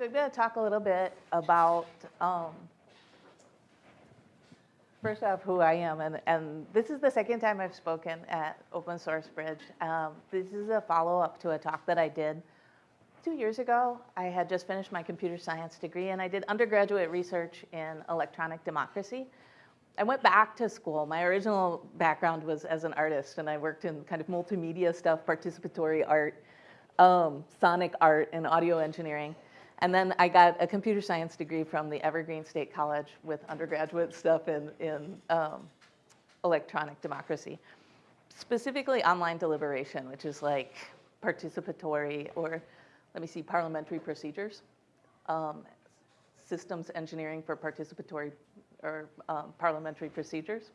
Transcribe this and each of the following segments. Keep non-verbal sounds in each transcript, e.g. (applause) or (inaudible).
So I'm going to talk a little bit about, um, first off, who I am. And, and this is the second time I've spoken at Open Source Bridge. Um, this is a follow-up to a talk that I did two years ago. I had just finished my computer science degree, and I did undergraduate research in electronic democracy. I went back to school. My original background was as an artist, and I worked in kind of multimedia stuff, participatory art, um, sonic art, and audio engineering. And then I got a computer science degree from the Evergreen State College with undergraduate stuff in, in um, electronic democracy. Specifically online deliberation, which is like participatory or, let me see, parliamentary procedures. Um, systems engineering for participatory or um, parliamentary procedures.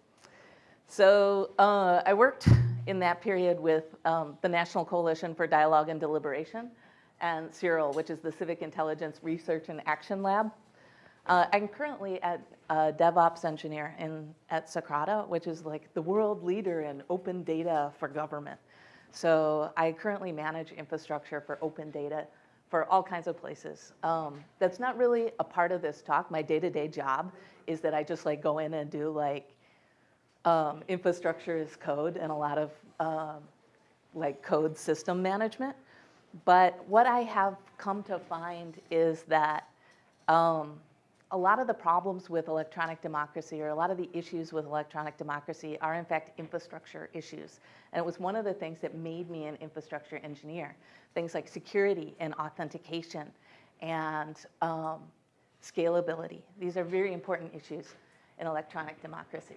So uh, I worked in that period with um, the National Coalition for Dialogue and Deliberation, and CIRAL, which is the Civic Intelligence Research and Action Lab. Uh, I'm currently at a DevOps engineer in, at Socrata, which is like the world leader in open data for government. So I currently manage infrastructure for open data for all kinds of places. Um, that's not really a part of this talk. My day-to-day -day job is that I just like go in and do like um, infrastructure as code and a lot of um, like code system management. But what I have come to find is that um, a lot of the problems with electronic democracy or a lot of the issues with electronic democracy are in fact infrastructure issues. And it was one of the things that made me an infrastructure engineer. Things like security and authentication and um, scalability. These are very important issues in electronic democracy.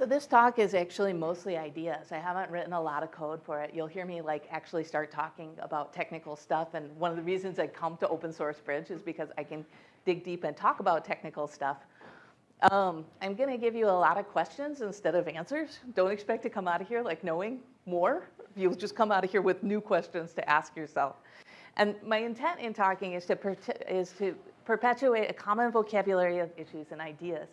So this talk is actually mostly ideas. I haven't written a lot of code for it. You'll hear me like actually start talking about technical stuff. And one of the reasons I come to Open Source Bridge is because I can dig deep and talk about technical stuff. Um, I'm going to give you a lot of questions instead of answers. Don't expect to come out of here like knowing more. You'll just come out of here with new questions to ask yourself. And my intent in talking is to, is to perpetuate a common vocabulary of issues and ideas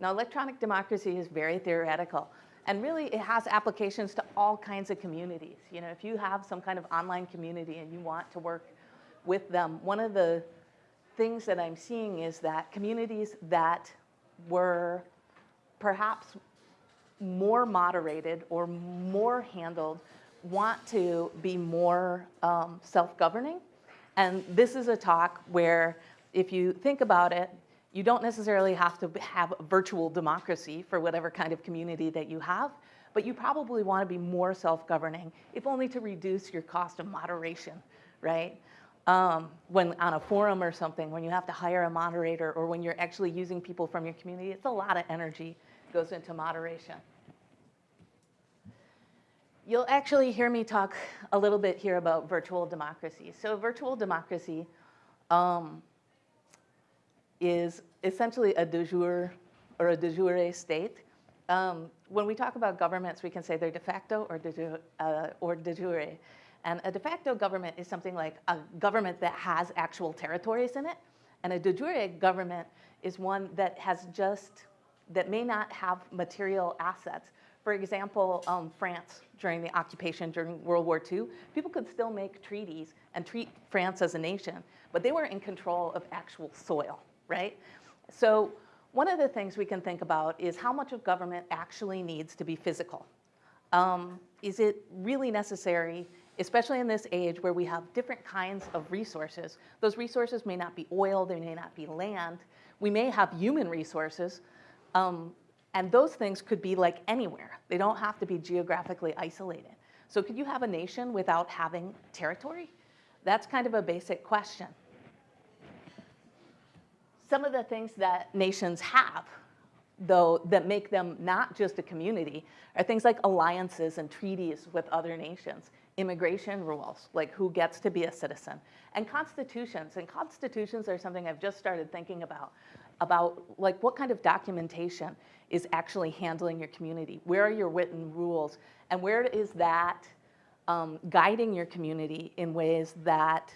now, electronic democracy is very theoretical. And really, it has applications to all kinds of communities. You know, if you have some kind of online community and you want to work with them, one of the things that I'm seeing is that communities that were perhaps more moderated or more handled want to be more um, self-governing. And this is a talk where if you think about it, you don't necessarily have to have virtual democracy for whatever kind of community that you have, but you probably want to be more self-governing, if only to reduce your cost of moderation, right? Um, when on a forum or something, when you have to hire a moderator or when you're actually using people from your community, it's a lot of energy goes into moderation. You'll actually hear me talk a little bit here about virtual democracy. So virtual democracy um, is essentially a de jure or a de jure state. Um, when we talk about governments, we can say they're de facto or de, jure, uh, or de jure. And a de facto government is something like a government that has actual territories in it. And a de jure government is one that has just, that may not have material assets. For example, um, France during the occupation during World War II, people could still make treaties and treat France as a nation, but they were in control of actual soil right? So one of the things we can think about is how much of government actually needs to be physical. Um, is it really necessary, especially in this age where we have different kinds of resources? Those resources may not be oil, they may not be land. We may have human resources, um, and those things could be like anywhere. They don't have to be geographically isolated. So could you have a nation without having territory? That's kind of a basic question some of the things that nations have, though, that make them not just a community, are things like alliances and treaties with other nations, immigration rules, like who gets to be a citizen, and constitutions. And constitutions are something I've just started thinking about, about like what kind of documentation is actually handling your community? Where are your written rules? And where is that um, guiding your community in ways that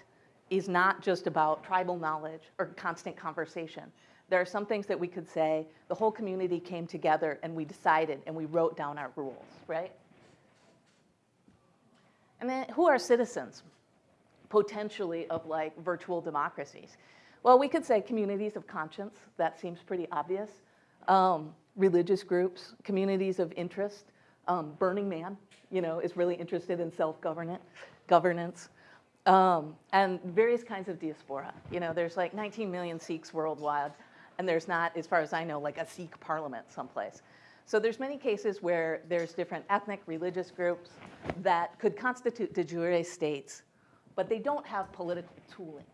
is not just about tribal knowledge or constant conversation. There are some things that we could say, the whole community came together and we decided and we wrote down our rules, right? And then who are citizens? potentially of like virtual democracies? Well, we could say communities of conscience, that seems pretty obvious. Um, religious groups, communities of interest. Um, Burning Man, you know, is really interested in self-governance. Governance. Um, and various kinds of diaspora. You know, there's like 19 million Sikhs worldwide, and there's not, as far as I know, like a Sikh parliament someplace. So there's many cases where there's different ethnic, religious groups that could constitute de jure states, but they don't have political tooling.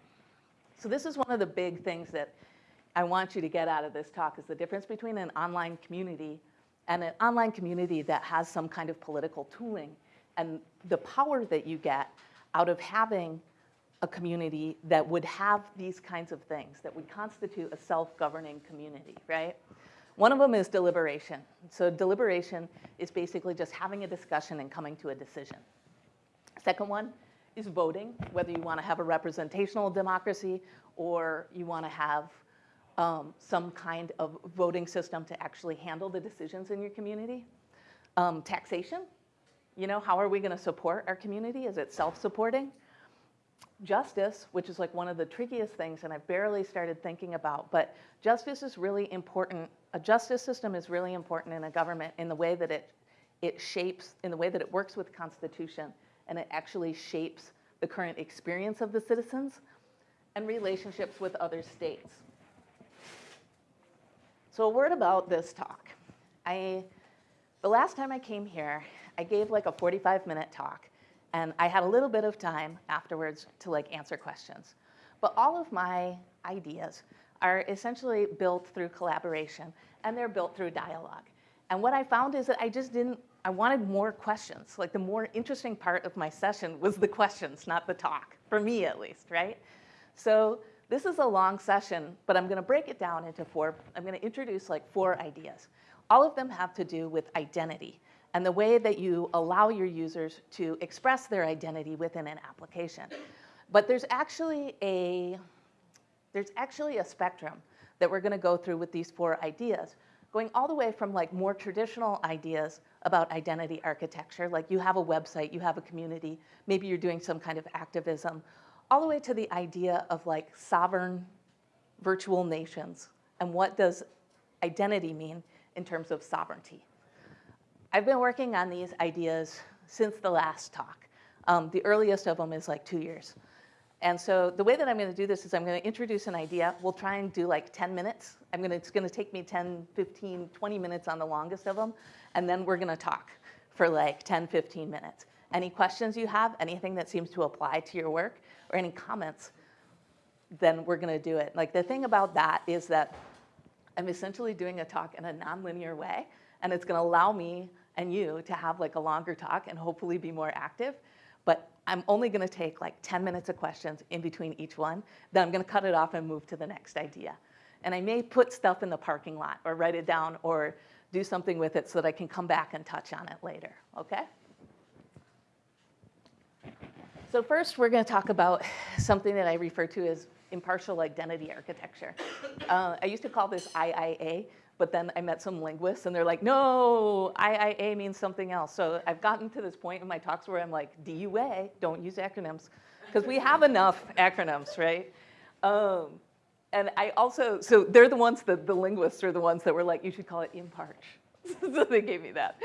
So this is one of the big things that I want you to get out of this talk is the difference between an online community and an online community that has some kind of political tooling and the power that you get out of having a community that would have these kinds of things, that would constitute a self-governing community, right? One of them is deliberation. So deliberation is basically just having a discussion and coming to a decision. Second one is voting, whether you want to have a representational democracy or you want to have um, some kind of voting system to actually handle the decisions in your community. Um, taxation, you know, how are we going to support our community? Is it self-supporting? Justice, which is like one of the trickiest things, and I've barely started thinking about, but justice is really important. A justice system is really important in a government in the way that it, it shapes, in the way that it works with Constitution, and it actually shapes the current experience of the citizens and relationships with other states. So a word about this talk. I, the last time I came here, I gave like a 45 minute talk and I had a little bit of time afterwards to like answer questions. But all of my ideas are essentially built through collaboration and they're built through dialogue. And what I found is that I just didn't, I wanted more questions. Like the more interesting part of my session was the questions, not the talk, for me at least, right? So this is a long session, but I'm gonna break it down into four, I'm gonna introduce like four ideas. All of them have to do with identity and the way that you allow your users to express their identity within an application. But there's actually a, there's actually a spectrum that we're gonna go through with these four ideas, going all the way from like more traditional ideas about identity architecture, like you have a website, you have a community, maybe you're doing some kind of activism, all the way to the idea of like sovereign virtual nations and what does identity mean in terms of sovereignty. I've been working on these ideas since the last talk. Um, the earliest of them is like two years. And so the way that I'm going to do this is I'm going to introduce an idea. We'll try and do like 10 minutes. I'm going to, it's going to take me 10, 15, 20 minutes on the longest of them. And then we're going to talk for like 10, 15 minutes. Any questions you have, anything that seems to apply to your work, or any comments, then we're going to do it. Like the thing about that is that I'm essentially doing a talk in a nonlinear way, and it's going to allow me and you to have like a longer talk and hopefully be more active. But I'm only going to take like 10 minutes of questions in between each one. Then I'm going to cut it off and move to the next idea. And I may put stuff in the parking lot or write it down or do something with it so that I can come back and touch on it later, okay? So first, we're going to talk about something that I refer to as impartial identity architecture. Uh, I used to call this IIA, but then I met some linguists and they're like, no, IIA means something else. So I've gotten to this point in my talks where I'm like, DUA, don't use acronyms. Because we have enough acronyms, right? Um, and I also, so they're the ones that the linguists are the ones that were like, you should call it imparch. (laughs) so they gave me that.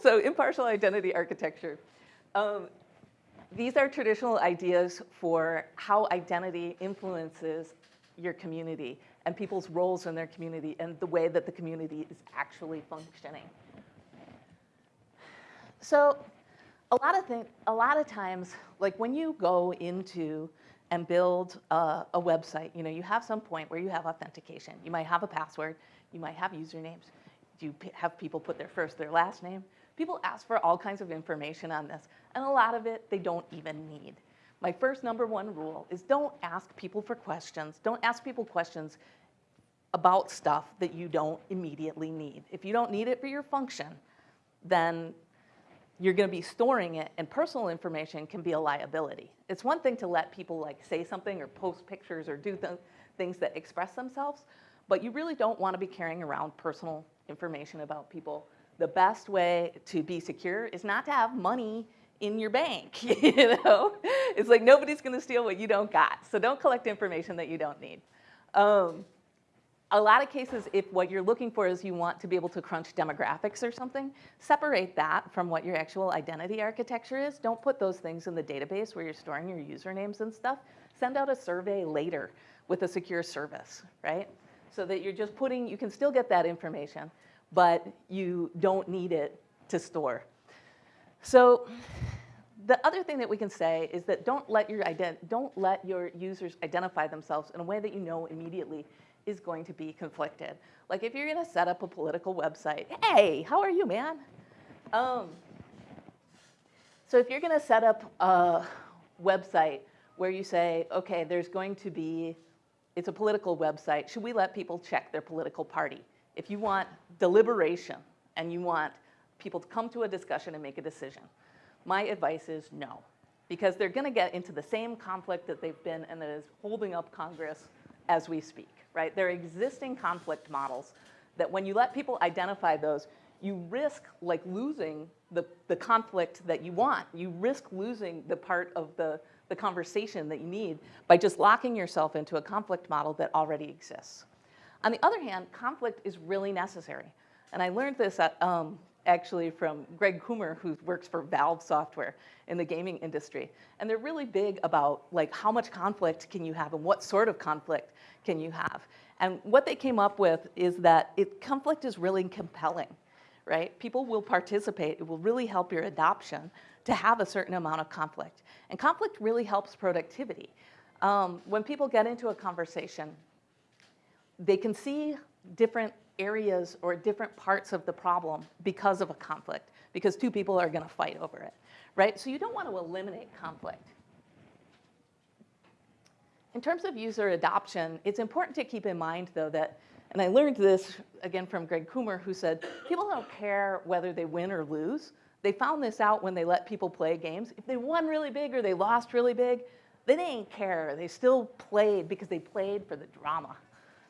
So impartial identity architecture. Um, these are traditional ideas for how identity influences your community and people's roles in their community and the way that the community is actually functioning. So a lot of things, a lot of times, like when you go into and build a, a, website, you know, you have some point where you have authentication. You might have a password, you might have usernames. You have people put their first, their last name. People ask for all kinds of information on this, and a lot of it they don't even need. My first number one rule is don't ask people for questions. Don't ask people questions about stuff that you don't immediately need. If you don't need it for your function, then you're going to be storing it and personal information can be a liability. It's one thing to let people like say something or post pictures or do th things that express themselves, but you really don't want to be carrying around personal information about people. The best way to be secure is not to have money in your bank, (laughs) you know? It's like nobody's gonna steal what you don't got. So don't collect information that you don't need. Um, a lot of cases, if what you're looking for is you want to be able to crunch demographics or something, separate that from what your actual identity architecture is. Don't put those things in the database where you're storing your usernames and stuff. Send out a survey later with a secure service, right? So that you're just putting, you can still get that information, but you don't need it to store. So the other thing that we can say is that don't let your, don't let your users identify themselves in a way that you know immediately is going to be conflicted. Like if you're gonna set up a political website, hey, how are you, man? Um, so if you're gonna set up a website where you say, okay, there's going to be, it's a political website, should we let people check their political party? If you want deliberation and you want people to come to a discussion and make a decision, my advice is no. Because they're gonna get into the same conflict that they've been and that is holding up Congress as we speak right? There are existing conflict models that when you let people identify those, you risk like losing the, the conflict that you want. You risk losing the part of the, the conversation that you need by just locking yourself into a conflict model that already exists. On the other hand, conflict is really necessary. And I learned this at, um, actually from Greg Coomer, who works for Valve Software in the gaming industry. And they're really big about like how much conflict can you have and what sort of conflict can you have. And what they came up with is that it, conflict is really compelling, right? People will participate. It will really help your adoption to have a certain amount of conflict. And conflict really helps productivity. Um, when people get into a conversation, they can see different areas or different parts of the problem because of a conflict, because two people are going to fight over it, right? So you don't want to eliminate conflict. In terms of user adoption, it's important to keep in mind, though, that, and I learned this again from Greg Coomer, who said people don't care whether they win or lose. They found this out when they let people play games. If they won really big or they lost really big, they didn't care. They still played because they played for the drama.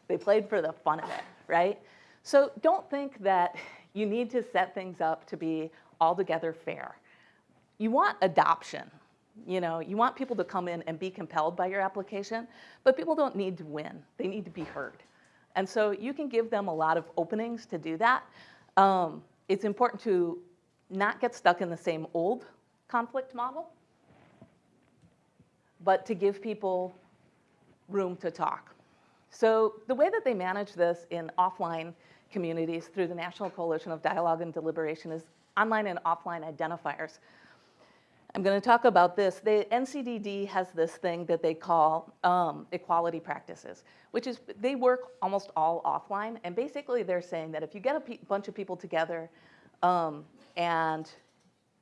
They played for the fun of it, right? So don't think that (laughs) you need to set things up to be altogether fair. You want adoption. You know, you want people to come in and be compelled by your application, but people don't need to win. They need to be heard. And so you can give them a lot of openings to do that. Um, it's important to not get stuck in the same old conflict model, but to give people room to talk. So the way that they manage this in offline communities through the National Coalition of Dialogue and Deliberation is online and offline identifiers. I'm going to talk about this. The NCDD has this thing that they call um, equality practices, which is they work almost all offline. And basically, they're saying that if you get a bunch of people together um, and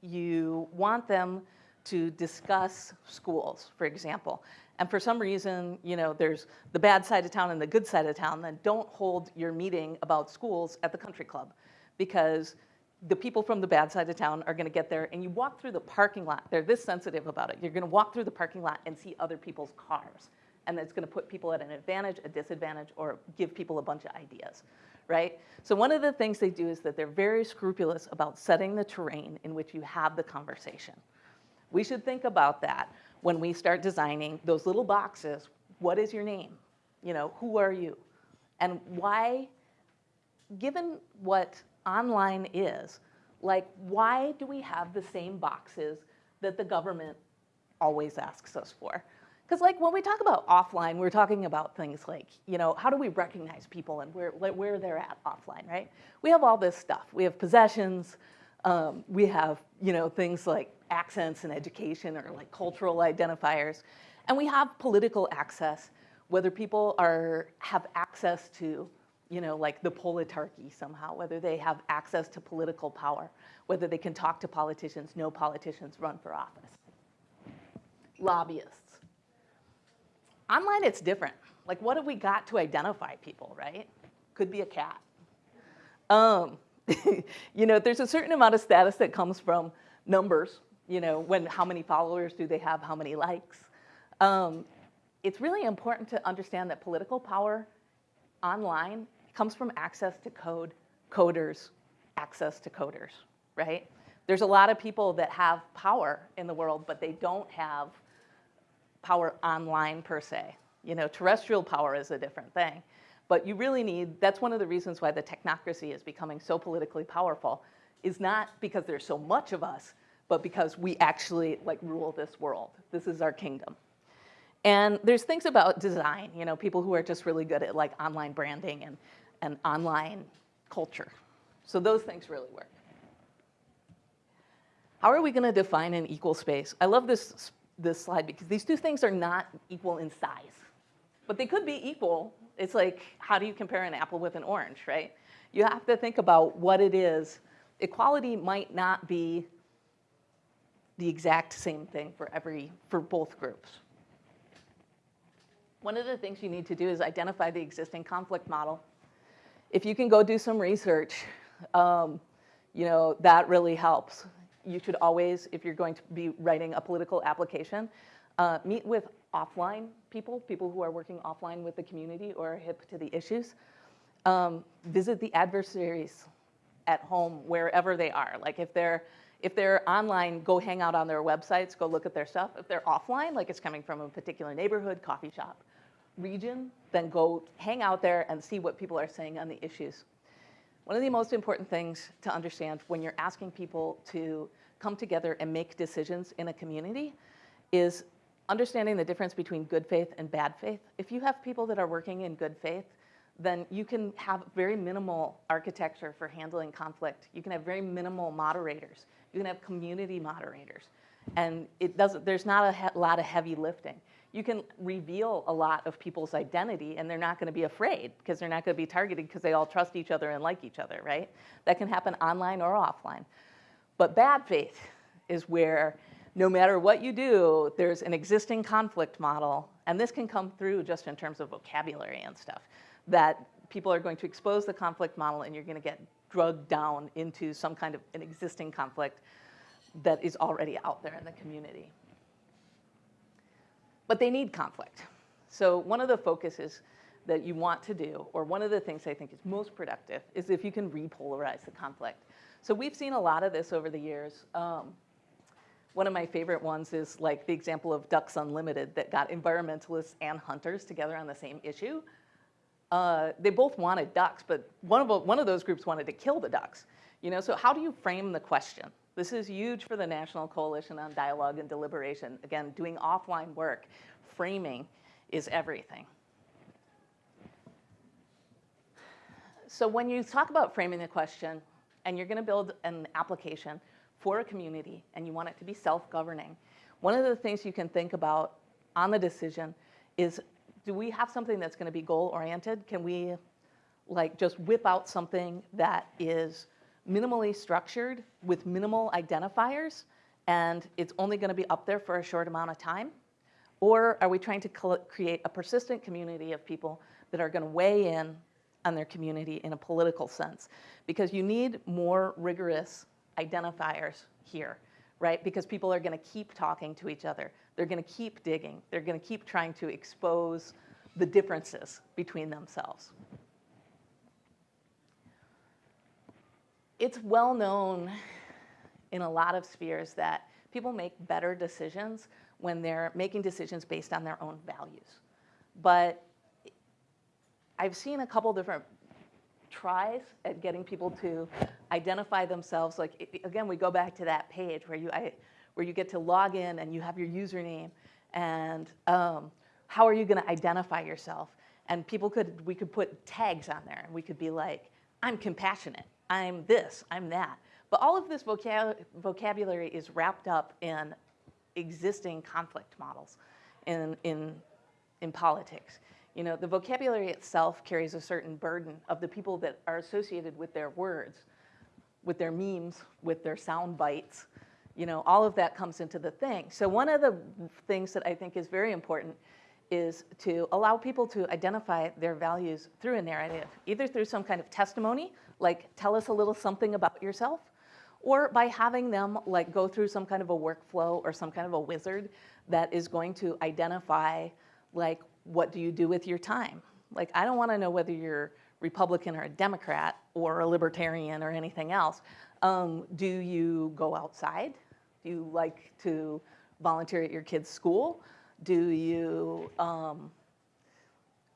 you want them to discuss schools, for example, and for some reason, you know, there's the bad side of town and the good side of town, then don't hold your meeting about schools at the country club because the people from the bad side of town are going to get there and you walk through the parking lot. They're this sensitive about it. You're going to walk through the parking lot and see other people's cars. And that's going to put people at an advantage, a disadvantage, or give people a bunch of ideas, right? So one of the things they do is that they're very scrupulous about setting the terrain in which you have the conversation. We should think about that when we start designing those little boxes. What is your name? You know, who are you? And why, given what online is, like why do we have the same boxes that the government always asks us for? Because like when we talk about offline, we're talking about things like, you know, how do we recognize people and where, where they're at offline, right? We have all this stuff. We have possessions, um, we have, you know, things like accents and education or like cultural identifiers. And we have political access, whether people are, have access to you know, like the politarchy somehow, whether they have access to political power, whether they can talk to politicians, no politicians run for office. Lobbyists. Online, it's different. Like, what have we got to identify people, right? Could be a cat. Um, (laughs) you know, there's a certain amount of status that comes from numbers, you know, when how many followers do they have, how many likes. Um, it's really important to understand that political power online comes from access to code, coders, access to coders, right? There's a lot of people that have power in the world, but they don't have power online per se. You know, terrestrial power is a different thing. But you really need, that's one of the reasons why the technocracy is becoming so politically powerful, is not because there's so much of us, but because we actually like rule this world. This is our kingdom. And there's things about design, you know, people who are just really good at like online branding and, and online culture. So those things really work. How are we going to define an equal space? I love this, this slide because these two things are not equal in size, but they could be equal. It's like, how do you compare an apple with an orange, right? You have to think about what it is. Equality might not be the exact same thing for every, for both groups. One of the things you need to do is identify the existing conflict model. If you can go do some research, um, you know, that really helps. You should always, if you're going to be writing a political application, uh, meet with offline people, people who are working offline with the community or hip to the issues. Um, visit the adversaries at home, wherever they are. Like if they're if they're online, go hang out on their websites, go look at their stuff. If they're offline, like it's coming from a particular neighborhood, coffee shop, region, then go hang out there and see what people are saying on the issues. One of the most important things to understand when you're asking people to come together and make decisions in a community is understanding the difference between good faith and bad faith. If you have people that are working in good faith, then you can have very minimal architecture for handling conflict. You can have very minimal moderators. You can have community moderators. And it doesn't, there's not a lot of heavy lifting. You can reveal a lot of people's identity and they're not gonna be afraid because they're not gonna be targeted because they all trust each other and like each other, right? That can happen online or offline. But bad faith is where no matter what you do, there's an existing conflict model, and this can come through just in terms of vocabulary and stuff, that people are going to expose the conflict model and you're gonna get drugged down into some kind of an existing conflict that is already out there in the community. But they need conflict. So one of the focuses that you want to do, or one of the things I think is most productive, is if you can repolarize the conflict. So we've seen a lot of this over the years. Um, one of my favorite ones is like the example of Ducks Unlimited that got environmentalists and hunters together on the same issue uh, they both wanted ducks, but one of, one of those groups wanted to kill the ducks. You know, so how do you frame the question? This is huge for the National Coalition on Dialogue and Deliberation. Again, doing offline work, framing is everything. So when you talk about framing the question, and you're gonna build an application for a community, and you want it to be self-governing, one of the things you can think about on the decision is do we have something that's going to be goal oriented? Can we like just whip out something that is minimally structured with minimal identifiers and it's only going to be up there for a short amount of time? Or are we trying to create a persistent community of people that are going to weigh in on their community in a political sense? Because you need more rigorous identifiers here, right? Because people are going to keep talking to each other. They're going to keep digging. They're going to keep trying to expose the differences between themselves. It's well known in a lot of spheres that people make better decisions when they're making decisions based on their own values. But I've seen a couple different tries at getting people to identify themselves. Like, again, we go back to that page where you, I, where you get to log in and you have your username and um, how are you going to identify yourself? And people could, we could put tags on there and we could be like, I'm compassionate, I'm this, I'm that. But all of this vocab vocabulary is wrapped up in existing conflict models in, in, in politics. You know, the vocabulary itself carries a certain burden of the people that are associated with their words, with their memes, with their sound bites, you know, all of that comes into the thing. So one of the things that I think is very important is to allow people to identify their values through a narrative, either through some kind of testimony, like tell us a little something about yourself, or by having them like go through some kind of a workflow or some kind of a wizard that is going to identify like what do you do with your time. Like I don't wanna know whether you're Republican or a Democrat or a Libertarian or anything else. Um, do you go outside? Do you like to volunteer at your kid's school? Do you um,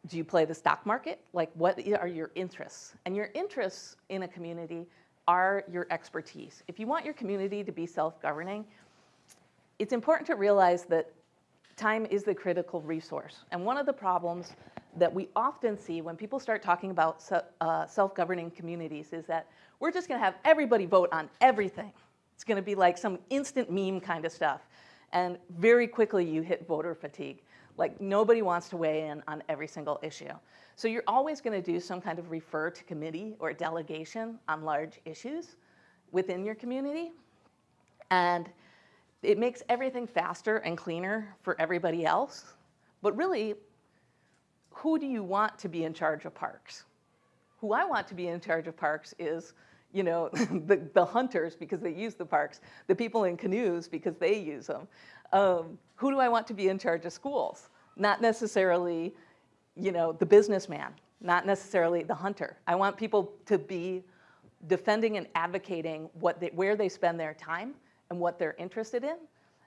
do you play the stock market? Like, what are your interests? And your interests in a community are your expertise. If you want your community to be self-governing, it's important to realize that time is the critical resource. And one of the problems that we often see when people start talking about uh, self-governing communities is that we're just gonna have everybody vote on everything. It's gonna be like some instant meme kind of stuff. And very quickly you hit voter fatigue. Like nobody wants to weigh in on every single issue. So you're always going to do some kind of refer to committee or delegation on large issues within your community. And it makes everything faster and cleaner for everybody else. But really, who do you want to be in charge of parks? Who I want to be in charge of parks is you know, (laughs) the, the hunters because they use the parks, the people in canoes because they use them. Um, who do I want to be in charge of schools? Not necessarily, you know, the businessman, not necessarily the hunter. I want people to be defending and advocating what they, where they spend their time and what they're interested in.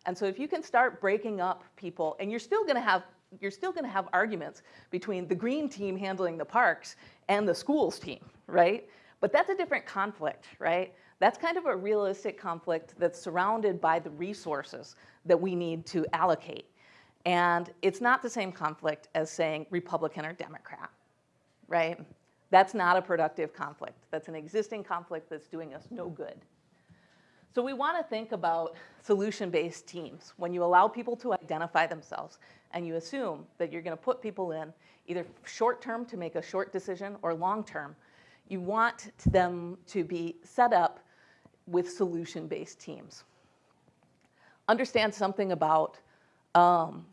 And so if you can start breaking up people, and you're still gonna have you're still going to have arguments between the green team handling the parks and the schools team, right? But that's a different conflict, right? That's kind of a realistic conflict that's surrounded by the resources that we need to allocate. And it's not the same conflict as saying Republican or Democrat, right? That's not a productive conflict. That's an existing conflict that's doing us no good. So we want to think about solution-based teams. When you allow people to identify themselves and you assume that you're going to put people in either short-term to make a short decision or long-term you want them to be set up with solution-based teams. Understand something about um,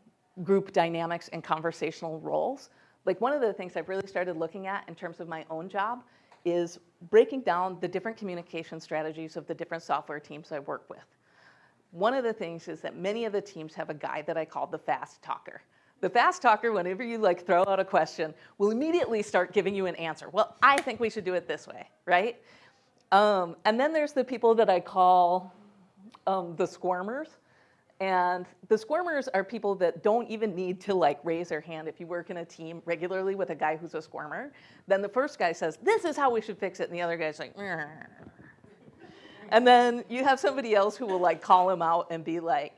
group dynamics and conversational roles. Like one of the things I've really started looking at in terms of my own job is breaking down the different communication strategies of the different software teams I work with. One of the things is that many of the teams have a guy that I call the fast talker. The fast talker, whenever you like throw out a question, will immediately start giving you an answer. Well, I think we should do it this way, right? Um, and then there's the people that I call um, the squirmers. And the squirmers are people that don't even need to like raise their hand. If you work in a team regularly with a guy who's a squirmer, then the first guy says, this is how we should fix it. And the other guy's like, and then you have somebody else who will like call him out and be like,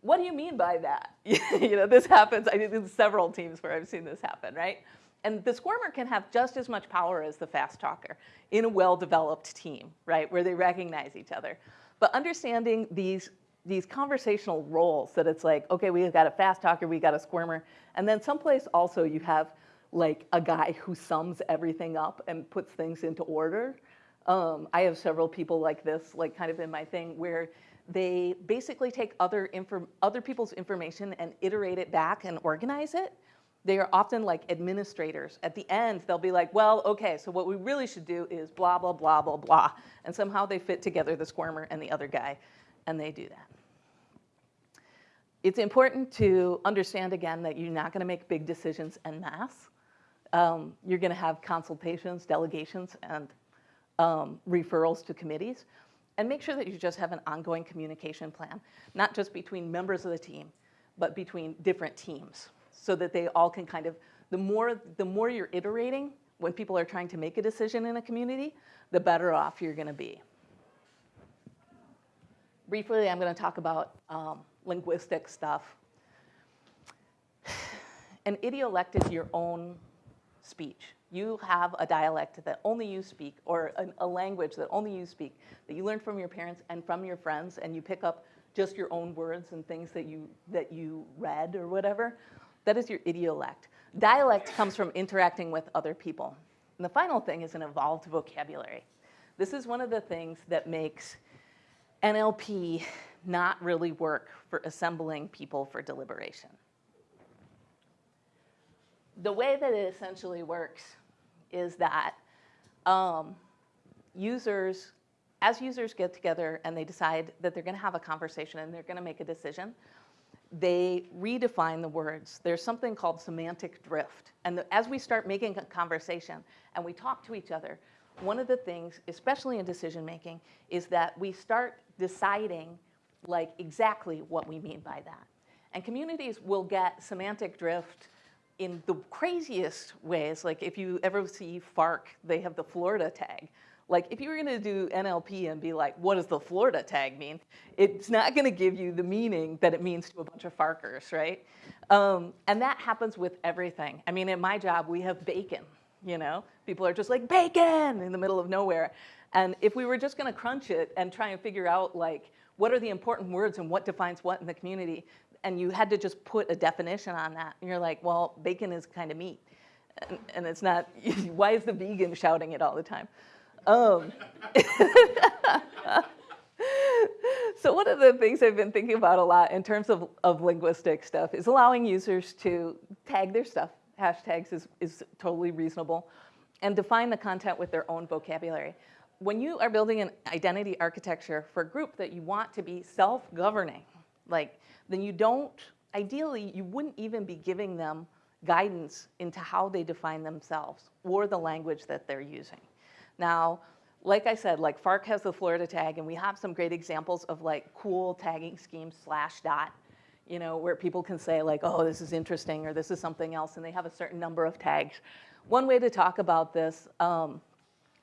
what do you mean by that? (laughs) you know, this happens, I mean, in several teams where I've seen this happen, right? And the squirmer can have just as much power as the fast talker in a well-developed team, right, where they recognize each other. But understanding these, these conversational roles, that it's like, okay, we've got a fast talker, we got a squirmer, and then someplace also you have like a guy who sums everything up and puts things into order. Um, I have several people like this, like kind of in my thing, where they basically take other, other people's information and iterate it back and organize it. They are often like administrators. At the end, they'll be like, well, okay, so what we really should do is blah, blah, blah, blah, blah. And somehow they fit together the squirmer and the other guy, and they do that. It's important to understand, again, that you're not going to make big decisions en masse. Um, you're going to have consultations, delegations, and um, referrals to committees and make sure that you just have an ongoing communication plan, not just between members of the team, but between different teams so that they all can kind of, the more, the more you're iterating when people are trying to make a decision in a community, the better off you're gonna be. Briefly, I'm gonna talk about um, linguistic stuff. (sighs) An idiolect is your own speech you have a dialect that only you speak or a, a, language that only you speak, that you learn from your parents and from your friends and you pick up just your own words and things that you, that you read or whatever, that is your idiolect. Dialect comes from interacting with other people. And the final thing is an evolved vocabulary. This is one of the things that makes NLP not really work for assembling people for deliberation. The way that it essentially works is that um, users, as users get together and they decide that they're going to have a conversation and they're going to make a decision, they redefine the words. There's something called semantic drift. And the, as we start making a conversation and we talk to each other, one of the things, especially in decision making, is that we start deciding like exactly what we mean by that. And communities will get semantic drift in the craziest ways. Like if you ever see Fark, they have the Florida tag. Like if you were gonna do NLP and be like, what does the Florida tag mean? It's not gonna give you the meaning that it means to a bunch of Farkers, right? Um, and that happens with everything. I mean, in my job, we have bacon, you know? People are just like, bacon, in the middle of nowhere. And if we were just gonna crunch it and try and figure out like, what are the important words and what defines what in the community, and you had to just put a definition on that, and you're like, well, bacon is kind of meat. And, and it's not, (laughs) why is the vegan shouting it all the time? Um, (laughs) so one of the things I've been thinking about a lot in terms of, of linguistic stuff is allowing users to tag their stuff. Hashtags is, is totally reasonable. And define the content with their own vocabulary. When you are building an identity architecture for a group that you want to be self-governing, like, then you don't, ideally, you wouldn't even be giving them guidance into how they define themselves or the language that they're using. Now, like I said, like Fark has the Florida tag, and we have some great examples of like cool tagging schemes Slashdot, you know, where people can say like, oh, this is interesting, or this is something else, and they have a certain number of tags. One way to talk about this um,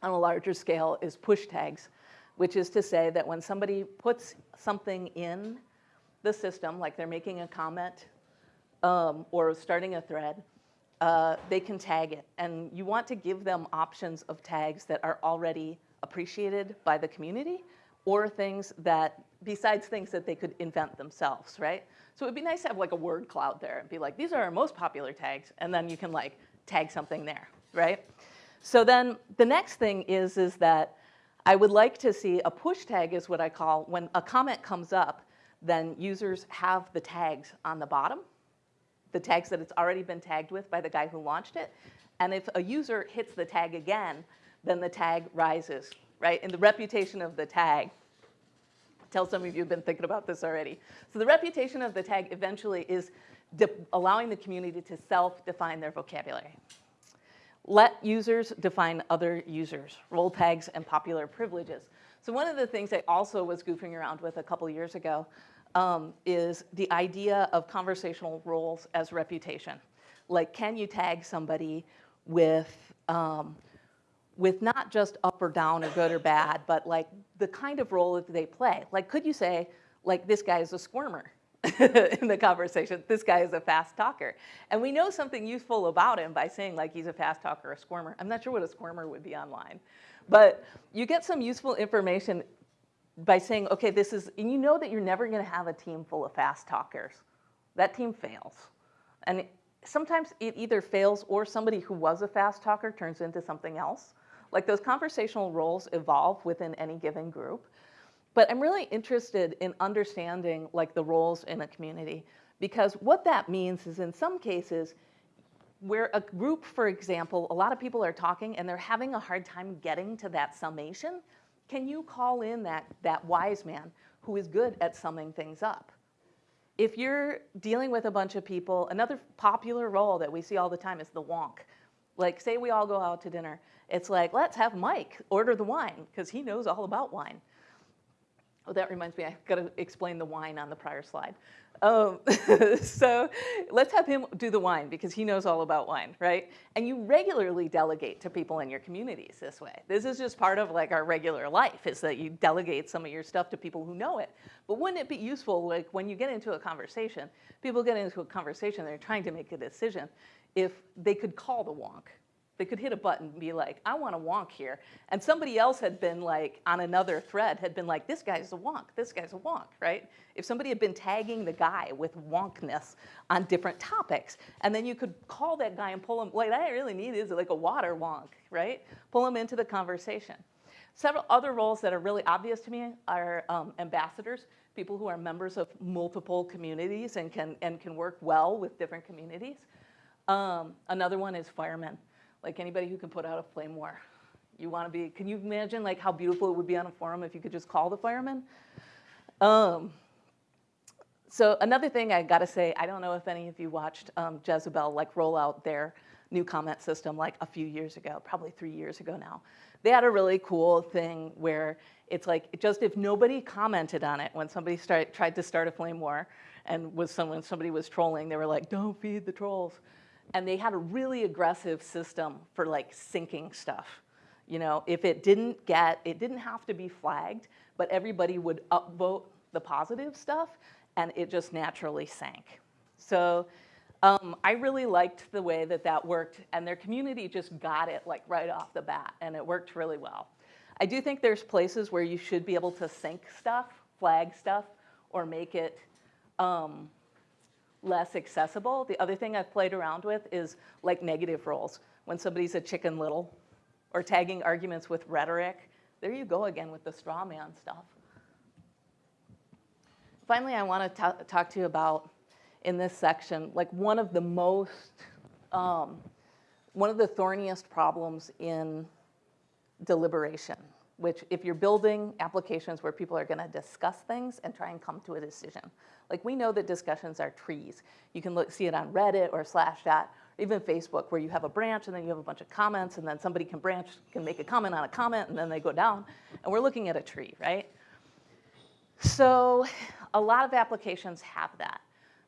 on a larger scale is push tags, which is to say that when somebody puts something in the system, like they're making a comment um, or starting a thread, uh, they can tag it. And you want to give them options of tags that are already appreciated by the community or things that, besides things that they could invent themselves, right? So it'd be nice to have like a word cloud there and be like, these are our most popular tags, and then you can like tag something there, right? So then the next thing is, is that I would like to see a push tag is what I call when a comment comes up, then users have the tags on the bottom the tags that it's already been tagged with by the guy who launched it. And if a user hits the tag again, then the tag rises, right? And the reputation of the tag, tell some of you have been thinking about this already. So the reputation of the tag eventually is allowing the community to self-define their vocabulary. Let users define other users, role tags and popular privileges. So one of the things I also was goofing around with a couple years ago um, is the idea of conversational roles as reputation. Like, can you tag somebody with, um, with not just up or down or good or bad, but like the kind of role that they play? Like, could you say, like, this guy is a squirmer (laughs) in the conversation, this guy is a fast talker. And we know something useful about him by saying like he's a fast talker, a squirmer. I'm not sure what a squirmer would be online. But you get some useful information by saying, okay, this is, and you know that you're never going to have a team full of fast talkers. That team fails. And sometimes it either fails or somebody who was a fast talker turns into something else. Like those conversational roles evolve within any given group. But I'm really interested in understanding like the roles in a community because what that means is in some cases, where a group, for example, a lot of people are talking and they're having a hard time getting to that summation, can you call in that, that wise man who is good at summing things up? If you're dealing with a bunch of people, another popular role that we see all the time is the wonk. Like, say we all go out to dinner. It's like, let's have Mike order the wine because he knows all about wine. Oh, that reminds me, I've got to explain the wine on the prior slide. Um, (laughs) so let's have him do the wine because he knows all about wine, right? And you regularly delegate to people in your communities this way. This is just part of like our regular life is that you delegate some of your stuff to people who know it. But wouldn't it be useful like when you get into a conversation, people get into a conversation, they're trying to make a decision, if they could call the wonk, they could hit a button and be like, I want a wonk here. And somebody else had been like, on another thread, had been like, this guy's a wonk, this guy's a wonk, right? If somebody had been tagging the guy with wonkness on different topics, and then you could call that guy and pull him, like, I really need is like a water wonk, right? Pull him into the conversation. Several other roles that are really obvious to me are um, ambassadors, people who are members of multiple communities and can, and can work well with different communities. Um, another one is firemen like anybody who can put out a flame war. You want to be, can you imagine like how beautiful it would be on a forum if you could just call the firemen? Um, so another thing I gotta say, I don't know if any of you watched um, Jezebel like roll out their new comment system like a few years ago, probably three years ago now. They had a really cool thing where it's like just if nobody commented on it when somebody start, tried to start a flame war and was someone somebody was trolling, they were like, "Don't feed the trolls," and they had a really aggressive system for like sinking stuff. You know, if it didn't get, it didn't have to be flagged, but everybody would upvote the positive stuff and it just naturally sank. So um, I really liked the way that that worked and their community just got it like right off the bat and it worked really well. I do think there's places where you should be able to sink stuff, flag stuff, or make it um, less accessible. The other thing I've played around with is like negative roles. When somebody's a chicken little or tagging arguments with rhetoric, there you go again with the straw man stuff. Finally, I want to talk to you about, in this section, like one of the most, um, one of the thorniest problems in deliberation, which if you're building applications where people are going to discuss things and try and come to a decision. Like we know that discussions are trees. You can look, see it on Reddit or Slashdot, or even Facebook, where you have a branch and then you have a bunch of comments and then somebody can branch, can make a comment on a comment and then they go down. And we're looking at a tree, right? So a lot of applications have that.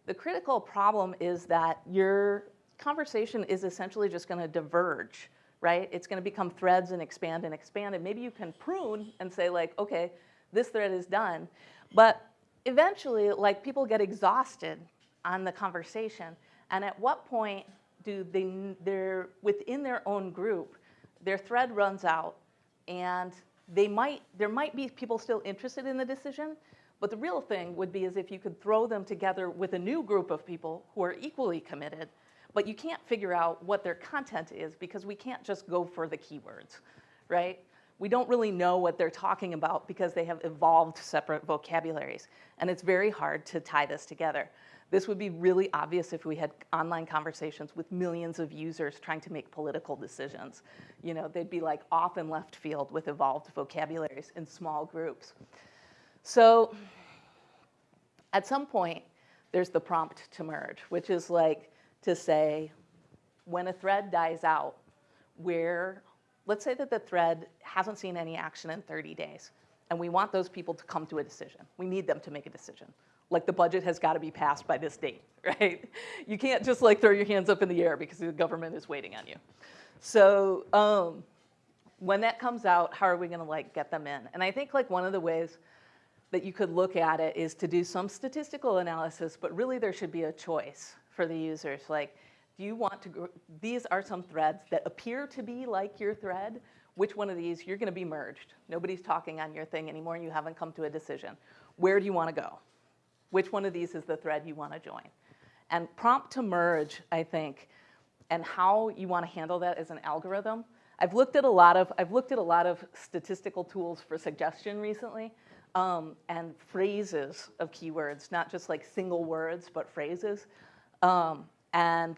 The critical problem is that your conversation is essentially just going to diverge, right? It's going to become threads and expand and expand. And maybe you can prune and say like, okay, this thread is done. But eventually, like people get exhausted on the conversation. And at what point do they, they're within their own group, their thread runs out and they might, there might be people still interested in the decision, but the real thing would be is if you could throw them together with a new group of people who are equally committed, but you can't figure out what their content is because we can't just go for the keywords, right? We don't really know what they're talking about because they have evolved separate vocabularies. And it's very hard to tie this together. This would be really obvious if we had online conversations with millions of users trying to make political decisions. You know, they'd be like off in left field with evolved vocabularies in small groups. So at some point, there's the prompt to merge, which is like to say, when a thread dies out, where, let's say that the thread hasn't seen any action in 30 days, and we want those people to come to a decision. We need them to make a decision. Like the budget has got to be passed by this date, (laughs) right? You can't just like throw your hands up in the air because the government is waiting on you. So um, when that comes out, how are we going to like get them in? And I think like one of the ways that you could look at it is to do some statistical analysis, but really there should be a choice for the users. Like, do you want to, go? these are some threads that appear to be like your thread. Which one of these, you're gonna be merged. Nobody's talking on your thing anymore and you haven't come to a decision. Where do you wanna go? Which one of these is the thread you wanna join? And prompt to merge, I think, and how you wanna handle that as an algorithm. I've looked at a lot of, I've looked at a lot of statistical tools for suggestion recently um, and phrases of keywords, not just like single words, but phrases. Um, and,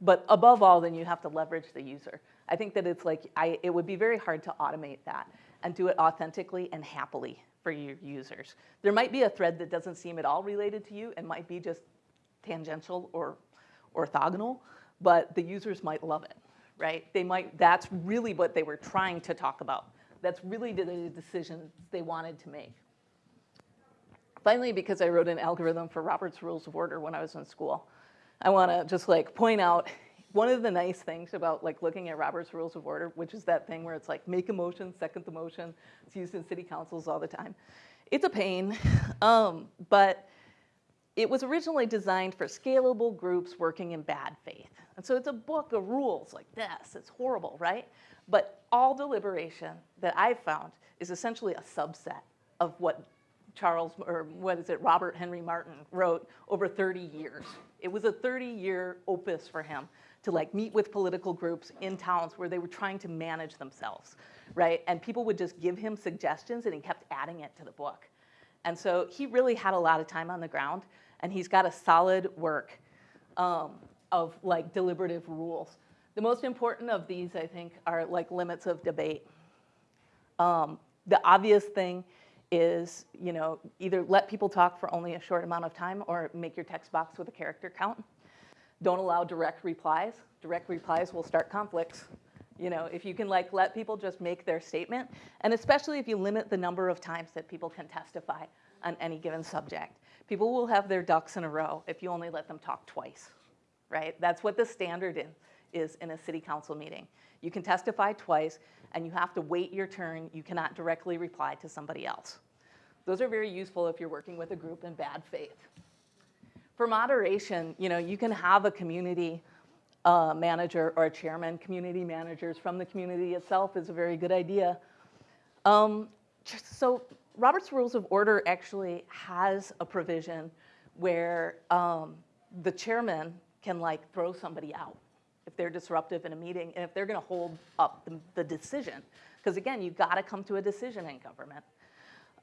but above all, then you have to leverage the user. I think that it's like, I, it would be very hard to automate that and do it authentically and happily for your users. There might be a thread that doesn't seem at all related to you and might be just tangential or orthogonal, but the users might love it, right? They might, that's really what they were trying to talk about. That's really the decisions they wanted to make. Finally, because I wrote an algorithm for Robert's Rules of Order when I was in school, I want to just like point out one of the nice things about like looking at Robert's Rules of Order, which is that thing where it's like make a motion, second the motion. It's used in city councils all the time. It's a pain, (laughs) um, but it was originally designed for scalable groups working in bad faith. And so it's a book of rules like this. It's horrible, right? But all deliberation that I've found is essentially a subset of what Charles, or what is it, Robert Henry Martin wrote over 30 years. It was a 30 year opus for him to like meet with political groups in towns where they were trying to manage themselves, right? And people would just give him suggestions and he kept adding it to the book. And so he really had a lot of time on the ground and he's got a solid work um, of like deliberative rules. The most important of these, I think, are like limits of debate. Um, the obvious thing is, you know, either let people talk for only a short amount of time or make your text box with a character count. Don't allow direct replies. Direct replies will start conflicts. You know, if you can like let people just make their statement, and especially if you limit the number of times that people can testify on any given subject. People will have their ducks in a row if you only let them talk twice, right? That's what the standard in, is in a city council meeting. You can testify twice, and you have to wait your turn. You cannot directly reply to somebody else. Those are very useful if you're working with a group in bad faith. For moderation, you know, you can have a community uh, manager or a chairman. Community managers from the community itself is a very good idea. Um, so Robert's Rules of Order actually has a provision where um, the chairman can like throw somebody out they're disruptive in a meeting and if they're going to hold up the, the decision. Because again, you've got to come to a decision in government.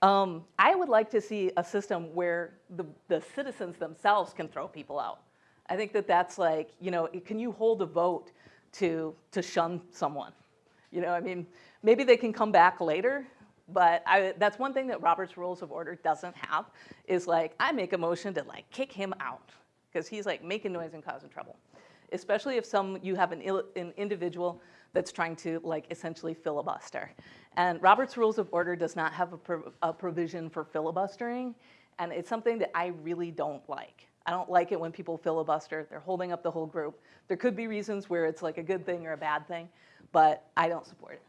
Um, I would like to see a system where the, the citizens themselves can throw people out. I think that that's like, you know, can you hold a vote to, to shun someone? You know, I mean, maybe they can come back later, but I, that's one thing that Robert's Rules of Order doesn't have is like, I make a motion to like kick him out because he's like making noise and causing trouble. Especially if some, you have an, an individual that's trying to like essentially filibuster. And Robert's Rules of Order does not have a, pro- a provision for filibustering, and it's something that I really don't like. I don't like it when people filibuster. They're holding up the whole group. There could be reasons where it's like a good thing or a bad thing, but I don't support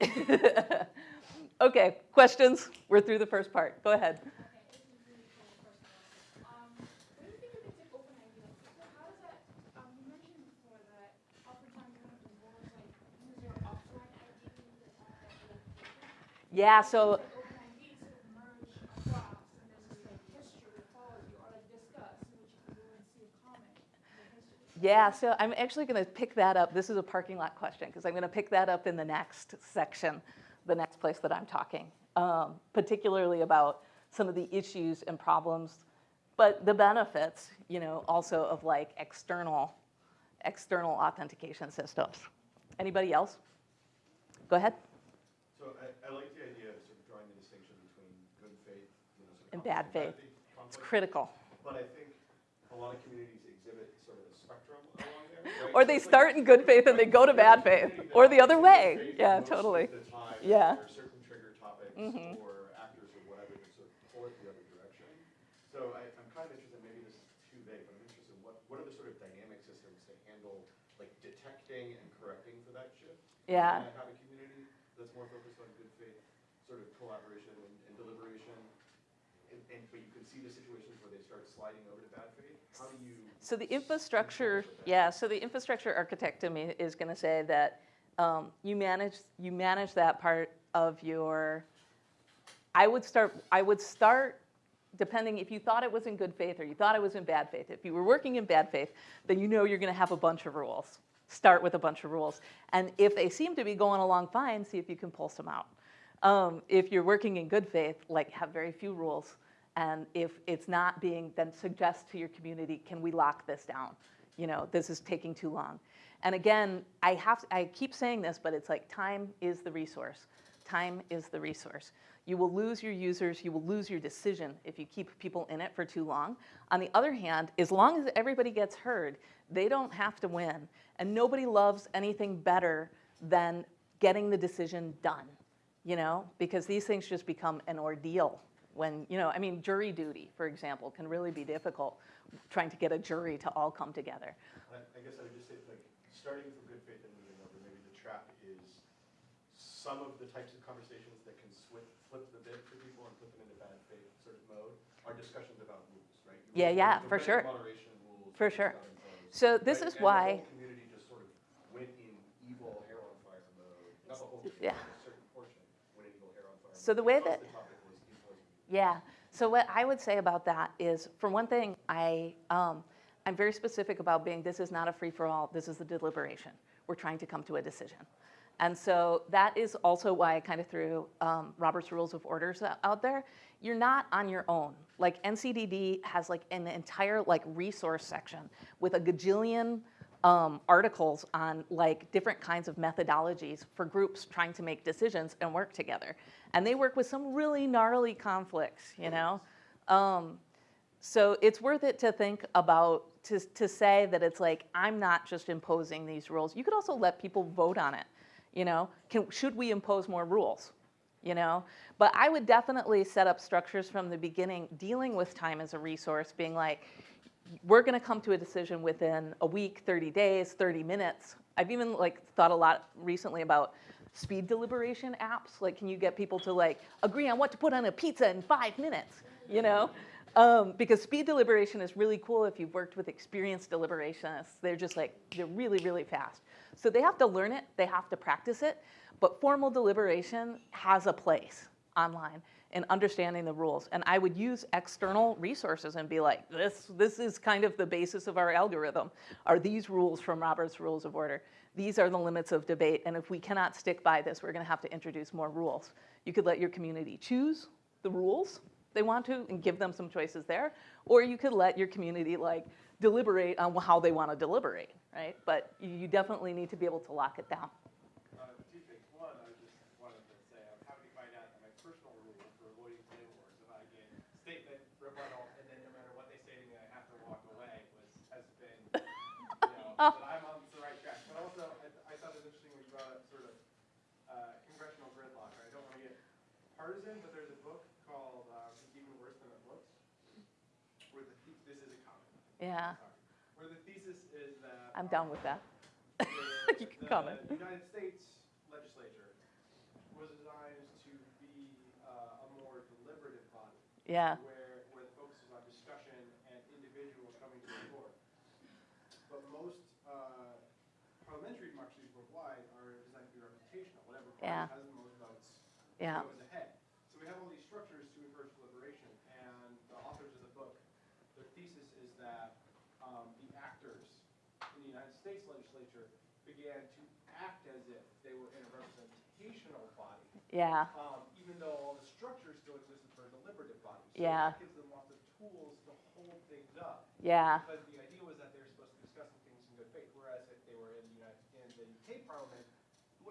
it. (laughs) okay, questions? We're through the first part. Go ahead. Okay, this is really cool, first of all. Um, what do you think of the tip open idea? So how does that, um, you mentioned before that oftentimes one of the boards like use their offline ID that have that verification. Yeah, so Like open ID sort of merge across and there's this like history that follows you or like Disqus in which you can go and see a comment in (laughs) the history. Yeah, so I'm actually going to pick that up. This is a parking lot question because I'm going to pick that up in the next section, the next place that I'm talking, um, particularly about some of the issues and problems, but the benefits, you know, also of like external, external authentication systems. Anybody else? Go ahead. So I, I like the idea of sort of drawing the distinction between good faith, you know, sort of. And bad faith. It's critical. But I think a lot of communities exhibit sort of a spectrum along there, right? Or So they like- start in good faith and they go to bad faith, or the other way. in good faith Yeah, totally. Yeah. There are certain trigger topics Mhm. or actors or whatever that sort of pull it the other direction. So I, I'm kind of interested, maybe this is too vague, but I'm interested, what, what are the sort of dynamic systems to handle, like detecting and correcting for that shift? Yeah. Can I have a community that's more focused on good faith, sort of collaboration and, and deliberation? And, and, but you can see the situations where they start sliding over to bad faith? How do you? So the infrastructure, yeah, so the infrastructure architect to me is going to say that um, you manage, you manage that part of your, I would start, I would start, depending if you thought it was in good faith or you thought it was in bad faith. If you were working in bad faith, then you know you're going to have a bunch of rules. Start with a bunch of rules. And if they seem to be going along fine, see if you can pull some out. Um, if you're working in good faith, like have very few rules, and if it's not being, then suggest to your community, can we lock this down? You know, this is taking too long. And again, I have, I keep saying this, but it's like time is the resource. Time is the resource. You will lose your users, you will lose your decision if you keep people in it for too long. On the other hand, as long as everybody gets heard, they don't have to win. And nobody loves anything better than getting the decision done you know, because these things just become an ordeal when, you know, I mean, jury duty, for example, can really be difficult, trying to get a jury to all come together. I, I guess I would just say, like, starting from good faith and moving over, maybe the trap is some of the types of conversations that can flip, flip the bit for people and put them into bad faith sort of mode are discussions about rules, right? Yeah, The- yeah, for sure. Rules. For sure. imposed, So this right? is And why, The whole community just sort of went in evil hair on fire mode, not the whole community, Yeah. a certain portion went in evil hair on fire. So mode the way that- the topic was imposing. Yeah. So what I would say about that is, for one thing, I, um, I'm very specific about being, this is not a free-for-all, this is a deliberation. We're trying to come to a decision. And so that is also why I kind of threw um, Robert's Rules of Orders out there. You're not on your own. Like NCDD has like an entire like resource section with a gajillion um, articles on like different kinds of methodologies for groups trying to make decisions and work together. And they work with some really gnarly conflicts, you know? Um, so it's worth it to think about, to, to say that it's like, I'm not just imposing these rules. You could also let people vote on it, you know? Can, should we impose more rules? You know? But I would definitely set up structures from the beginning, dealing with time as a resource, being like, we're gonna come to a decision within a week, 30 days, 30 minutes. I've even like thought a lot recently about speed deliberation apps. Like, can you get people to like agree on what to put on a pizza in five minutes? You know, um, because speed deliberation is really cool if you've worked with experienced deliberationists. They're just like they're really really fast. So they have to learn it. They have to practice it. But formal deliberation has a place online in understanding the rules. And I would use external resources and be like, this, this is kind of the basis of our algorithm. Are these rules from Robert's Rules of Order? These are the limits of debate. And if we cannot stick by this, we're going to have to introduce more rules. You could let your community choose the rules they want to and give them some choices there. Or you could let your community like deliberate on how they want to deliberate, right? But you definitely need to be able to lock it down. Uh, two things. One, I just wanted to say, I'm happy to find out that my personal rule for avoiding planning boards, if I get statement, rebuttal, and then no matter what they say to me, I have to walk away, was, has been, you know, that I'm on the right track. But also, I, I thought it was interesting when you brought up sort of, uh, congressional gridlock. I don't want to get partisan, but there's a book called, uh, It's Even Worse Than It Looks, where the, the- this is a comment. Yeah, Sorry. Where the thesis is that. I'm um, down with that. (laughs) the- You can the comment. United States legislature was designed to be uh, a more deliberative body. Yeah, Where, where the focus is on discussion and individuals coming to the floor. But most uh, parliamentary democracies worldwide are designed to be reputational. Whatever Yeah. party has the most votes yeah, goes ahead. So we have all these structures to encourage deliberation, and the authors of the book, their thesis is that um, the actors in the United States legislature began to act as if they were in a representational body, yeah, um, even though all the structures still existed for a deliberative body. Yeah. So that gives them lots of tools to hold things up. yeah, Because the idea was that they were supposed to be discussing things in good faith, whereas if they were in the United, in the UK Parliament,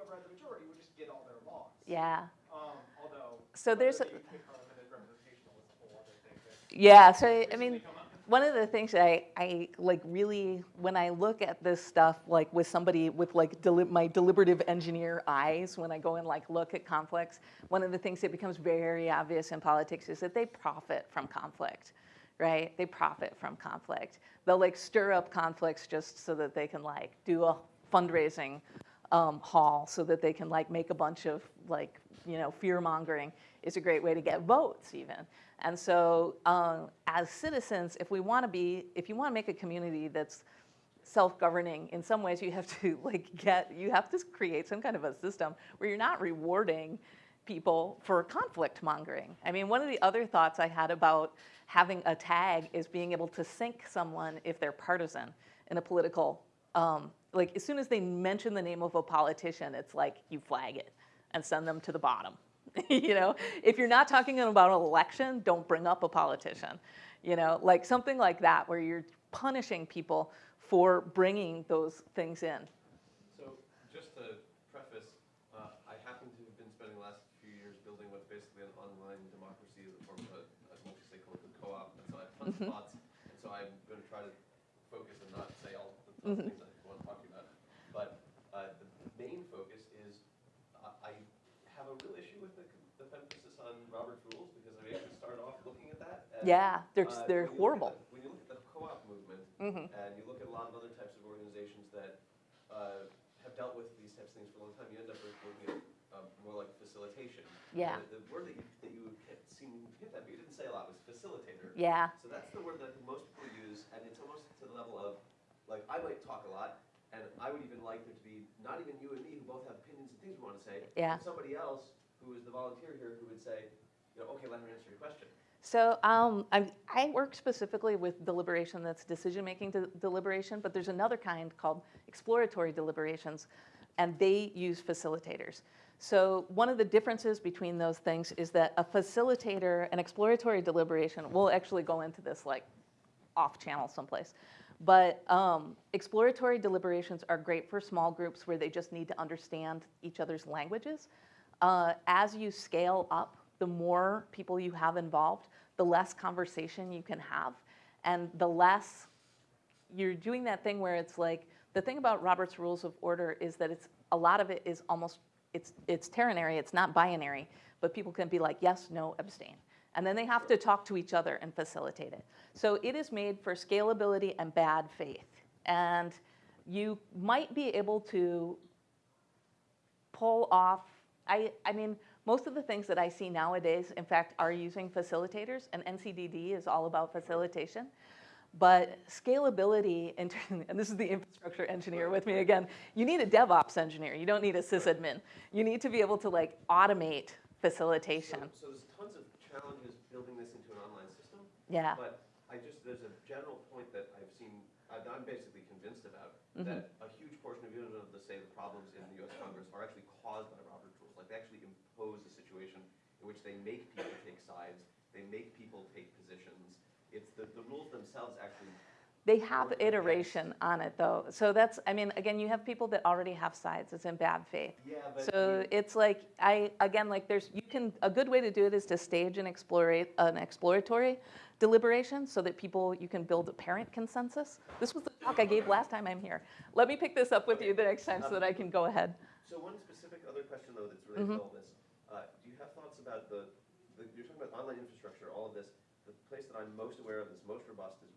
whoever had the majority would just get all their laws. yeah. Um, although. So there's a- the UK Parliament is representational is a whole other thing that Yeah, so I mean, one of the things that I, I like really, when I look at this stuff, like with somebody with like deli- my deliberative engineer eyes, when I go and like look at conflicts, one of the things that becomes very obvious in politics is that they profit from conflict, right? They profit from conflict. They'll like stir up conflicts just so that they can like do a fundraising um, hall so that they can like make a bunch of like you know fear mongering is a great way to get votes even. And so um, as citizens if we want to be if you want to make a community that's self-governing in some ways you have to (laughs) like get you have to create some kind of a system where you're not rewarding people for conflict mongering. I mean one of the other thoughts i had about having a tag is being able to sink someone if they're partisan in a political um, like as soon as they mention the name of a politician it's like you flag it and send them to the bottom. (laughs) You know if you're not talking about an election don't bring up a politician. You know like something like that where you're punishing people for bringing those things in. So, just to preface, uh, I happen to have been spending the last few years building what's basically an online democracy as a form of a, a multi-stakeholder co-op, and so I have tons Mm-hmm. of thoughts, and so I'm gonna try to focus and not say all the things I want to talk to you about. But, uh, the main focus is, I, I have a real issue with the, the emphasis on Robert's rules, because I actually started off looking at that. as, yeah they're, uh, they're at horrible When you look at the co-op movement, Mhm. and you look at a lot of other types of organizations that uh, have dealt with these types of things for a long time, you end up with looking at uh, more like facilitation. Yeah. The, the word that you, that you had seen hint at, but you didn't say a lot, was facilitator. yeah So that's the word that most people use, and it's almost to the level of, like, I might talk a lot, and I would even like there to be, not even you and me, who both have opinions and things we want to say. Yeah. but Somebody else who is the volunteer here who would say, you know, okay, let me answer your question. So um, I, I work specifically with deliberation that's decision-making de- deliberation, but there's another kind called exploratory deliberations, and they use facilitators. So one of the differences between those things is that a facilitator, an exploratory deliberation, we'll actually go into this like off-channel someplace, But um, exploratory deliberations are great for small groups where they just need to understand each other's languages. Uh, as you scale up, the more people you have involved, the less conversation you can have, and the less you're doing that thing where it's like the thing about Robert's Rules of Order is that it's a lot of it is almost it's it's ternary, it's not binary, but people can be like yes, no, abstain. And then they have to talk to each other and facilitate it. So it is made for scalability and bad faith. And you might be able to pull off, I, I mean, most of the things that I see nowadays, in fact, are using facilitators, and NCDD is all about facilitation. But scalability, (laughs) and this is the infrastructure engineer with me again, you need a DevOps engineer. You don't need a sysadmin. You need to be able to like automate facilitation. So, so there's tons of challenges building this into an online system. Yeah. But I just, there's a general point that I've seen, that I'm basically convinced about, Mm-hmm. that a huge portion of even of the, say, the problems in the US Congress are actually caused by Robert's rules. Like, they actually impose a situation in which they make people take sides, they make people take positions. It's the, the rules themselves actually, They have iteration on it though. So that's, I mean, again, you have people that already have sides. It's in bad faith. yeah, but. So it's like, I, again, like there's, you can, a good way to do it is to stage an explorate, an exploratory deliberation so that people, you can build a parent consensus. This was the talk I gave last time I'm here. Let me pick this up with you the next time so that I can go ahead. So one specific other question though that's related Mm-hmm. to all this, uh, do you have thoughts about the, the, you're talking about online infrastructure, all of this, the place that I'm most aware of that's most robust is.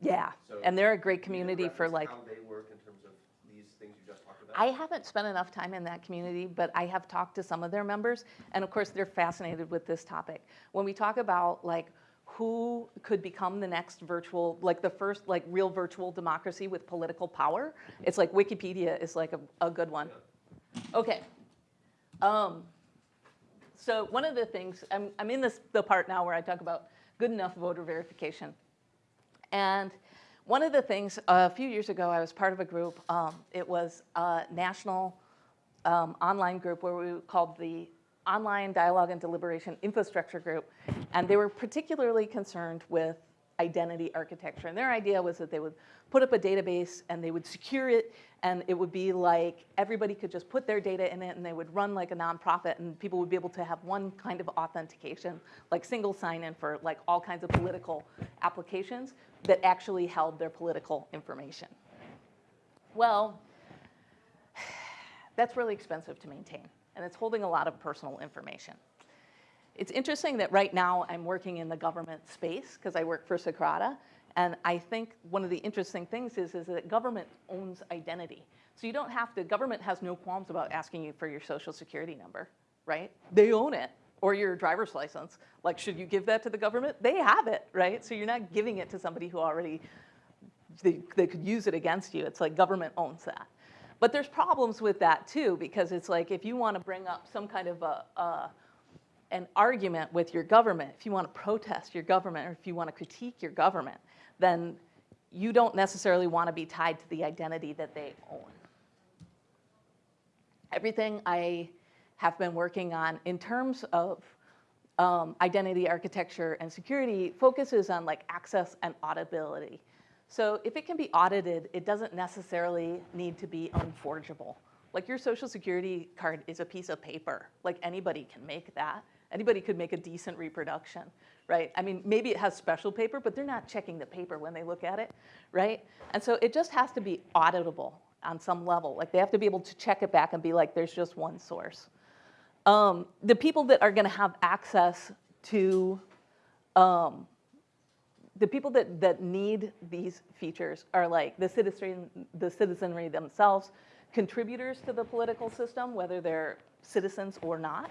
Yeah, So and they're a great community for reference like, How they work in terms of these things you just talked about? I haven't spent enough time in that community, but I have talked to some of their members, and of course, they're fascinated with this topic. When we talk about like who could become the next virtual, like the first like real virtual democracy with political power, it's like Wikipedia is like a, a good one. Okay. Um, so one of the things, I'm, I'm in this, the part now where I talk about good enough voter verification. And one of the things, a few years ago, I was part of a group, um, it was a national um, online group where we called the Online Dialogue and Deliberation Infrastructure Group. And they were particularly concerned with identity architecture. And their idea was that they would put up a database and they would secure it and it would be like everybody could just put their data in it and they would run like a nonprofit and people would be able to have one kind of authentication, like single sign-in for like all kinds of political applications that actually held their political information. Well, (sighs) that's really expensive to maintain and it's holding a lot of personal information. It's interesting that right now I'm working in the government space because I work for Socrata. And I think one of the interesting things is, is that government owns identity. So you don't have to, government has no qualms about asking you for your social security number, right? They own it. Or your driver's license. Like, should you give that to the government? They have it, right? So you're not giving it to somebody who already, they, they could use it against you. It's like government owns that. But there's problems with that too, because it's like if you want to bring up some kind of a, a an argument with your government, if you want to protest your government or if you want to critique your government, then you don't necessarily want to be tied to the identity that they own. Everything I have been working on in terms of um, identity architecture and security focuses on like access and auditability. So if it can be audited, it doesn't necessarily need to be unforgeable. Like your social security card is a piece of paper. Like anybody can make that. Anybody could make a decent reproduction, right? I mean, maybe it has special paper, but they're not checking the paper when they look at it, right? And so it just has to be auditable on some level. Like they have to be able to check it back and be like, there's just one source. Um, the people that are going to have access to um, the people that, that need these features are like the citizen, the citizenry themselves, contributors to the political system, whether they're citizens or not,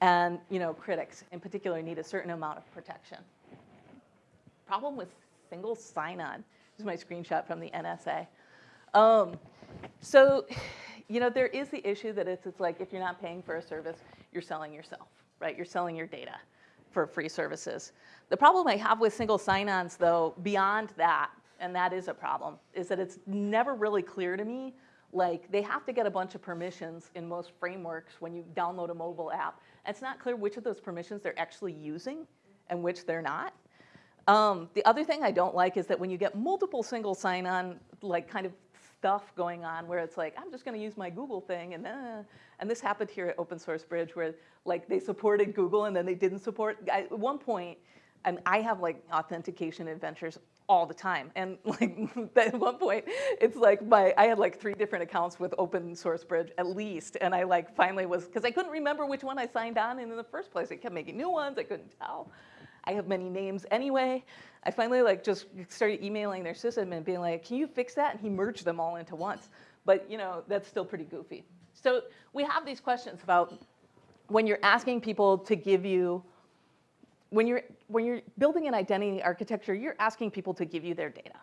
and you know critics in particular need a certain amount of protection. Problem with single sign-on. This is my screenshot from the NSA. Um, so, you know, there is the issue that it's, it's like if you're not paying for a service, you're selling yourself, right? You're selling your data for free services. The problem I have with single sign-ons, though, beyond that, and that is a problem, is that it's never really clear to me. Like, they have to get a bunch of permissions in most frameworks when you download a mobile app. And it's not clear which of those permissions they're actually using and which they're not. Um, the other thing I don't like is that when you get multiple single sign-on, like kind of stuff going on where it's like, I'm just gonna use my Google thing and uh, and this happened here at Open Source Bridge where like they supported Google and then they didn't support, I- at one point, and I have like authentication adventures all the time. And (laughs) like at one point, it's like my, I had like three different accounts with Open Source Bridge at least. And I like finally was, because I couldn't remember which one I signed on in in the first place. I kept making new ones, I couldn't tell. I have many names anyway. I finally like just started emailing their system and being like, can you fix that? And he merged them all into once. But you know, that's still pretty goofy. So we have these questions about when you're asking people to give you, when you're, when you're building an identity architecture, you're asking people to give you their data.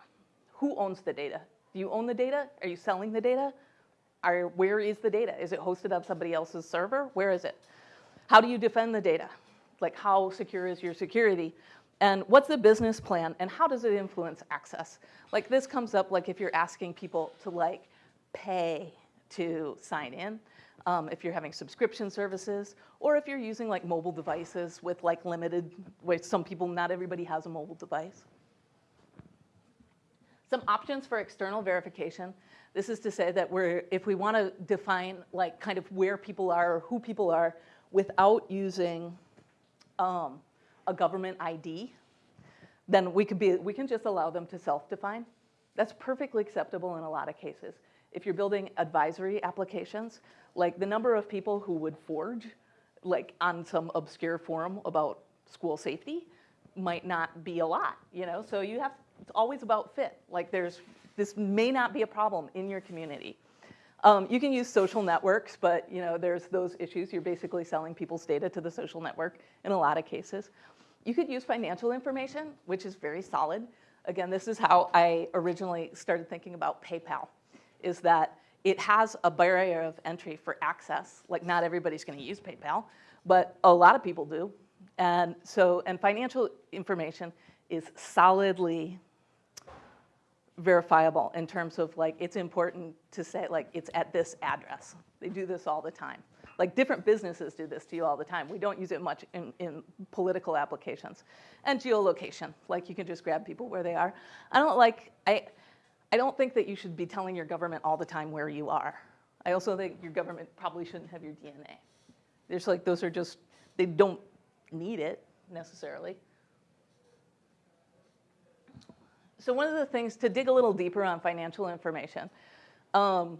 Who owns the data? Do you own the data? Are you selling the data? Are, where is the data? Is it hosted on somebody else's server? Where is it? How do you defend the data? Like how secure is your security? And what's the business plan and how does it influence access? Like this comes up like if you're asking people to like pay to sign in, um, if you're having subscription services, or if you're using like mobile devices with like limited, where some people, not everybody has a mobile device. Some options for external verification. This is to say that we're, if we want to define like kind of where people are or who people are without using um, a government ID, then we could be, we can just allow them to self-define. That's perfectly acceptable in a lot of cases. If you're building advisory applications, like the number of people who would forge, like on some obscure forum about school safety, might not be a lot, you know? So you have, it's always about fit. Like there's, this may not be a problem in your community. Um, you can use social networks, but you know, there's those issues. You're basically selling people's data to the social network in a lot of cases. You could use financial information, which is very solid. Again, this is how I originally started thinking about PayPal, is that it has a barrier of entry for access. Like not everybody's gonna use PayPal, but a lot of people do. And so, and financial information is solidly verifiable in terms of like, it's important to say like, it's at this address. They do this all the time. Like different businesses do this to you all the time. We don't use it much in, in political applications. And geolocation, like you can just grab people where they are. I don't like, I, I don't think that you should be telling your government all the time where you are. I also think your government probably shouldn't have your DNA. There's like, those are just, they don't need it necessarily. So one of the things to dig a little deeper on financial information, um,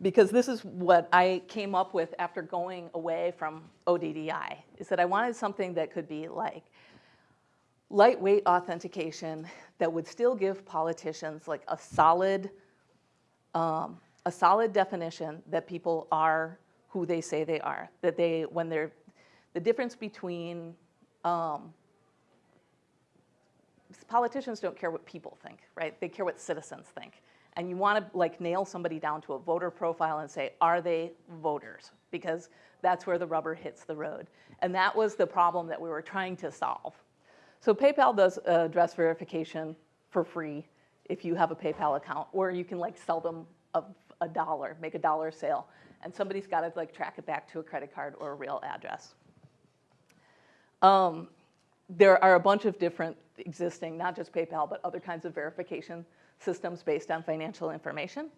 because this is what I came up with after going away from ODDI, is that I wanted something that could be like lightweight authentication that would still give politicians like a solid, um, a solid definition that people are who they say they are. That they, when they're, the difference between um, politicians don't care what people think, right? They care what citizens think. And you want to like nail somebody down to a voter profile and say, are they voters? Because that's where the rubber hits the road. And that was the problem that we were trying to solve. So PayPal does uh, address verification for free if you have a PayPal account, or you can like sell them a, a dollar, make a dollar sale, and somebody's got to like track it back to a credit card or a real address. Um, there are a bunch of different existing, not just PayPal, but other kinds of verification systems based on financial information.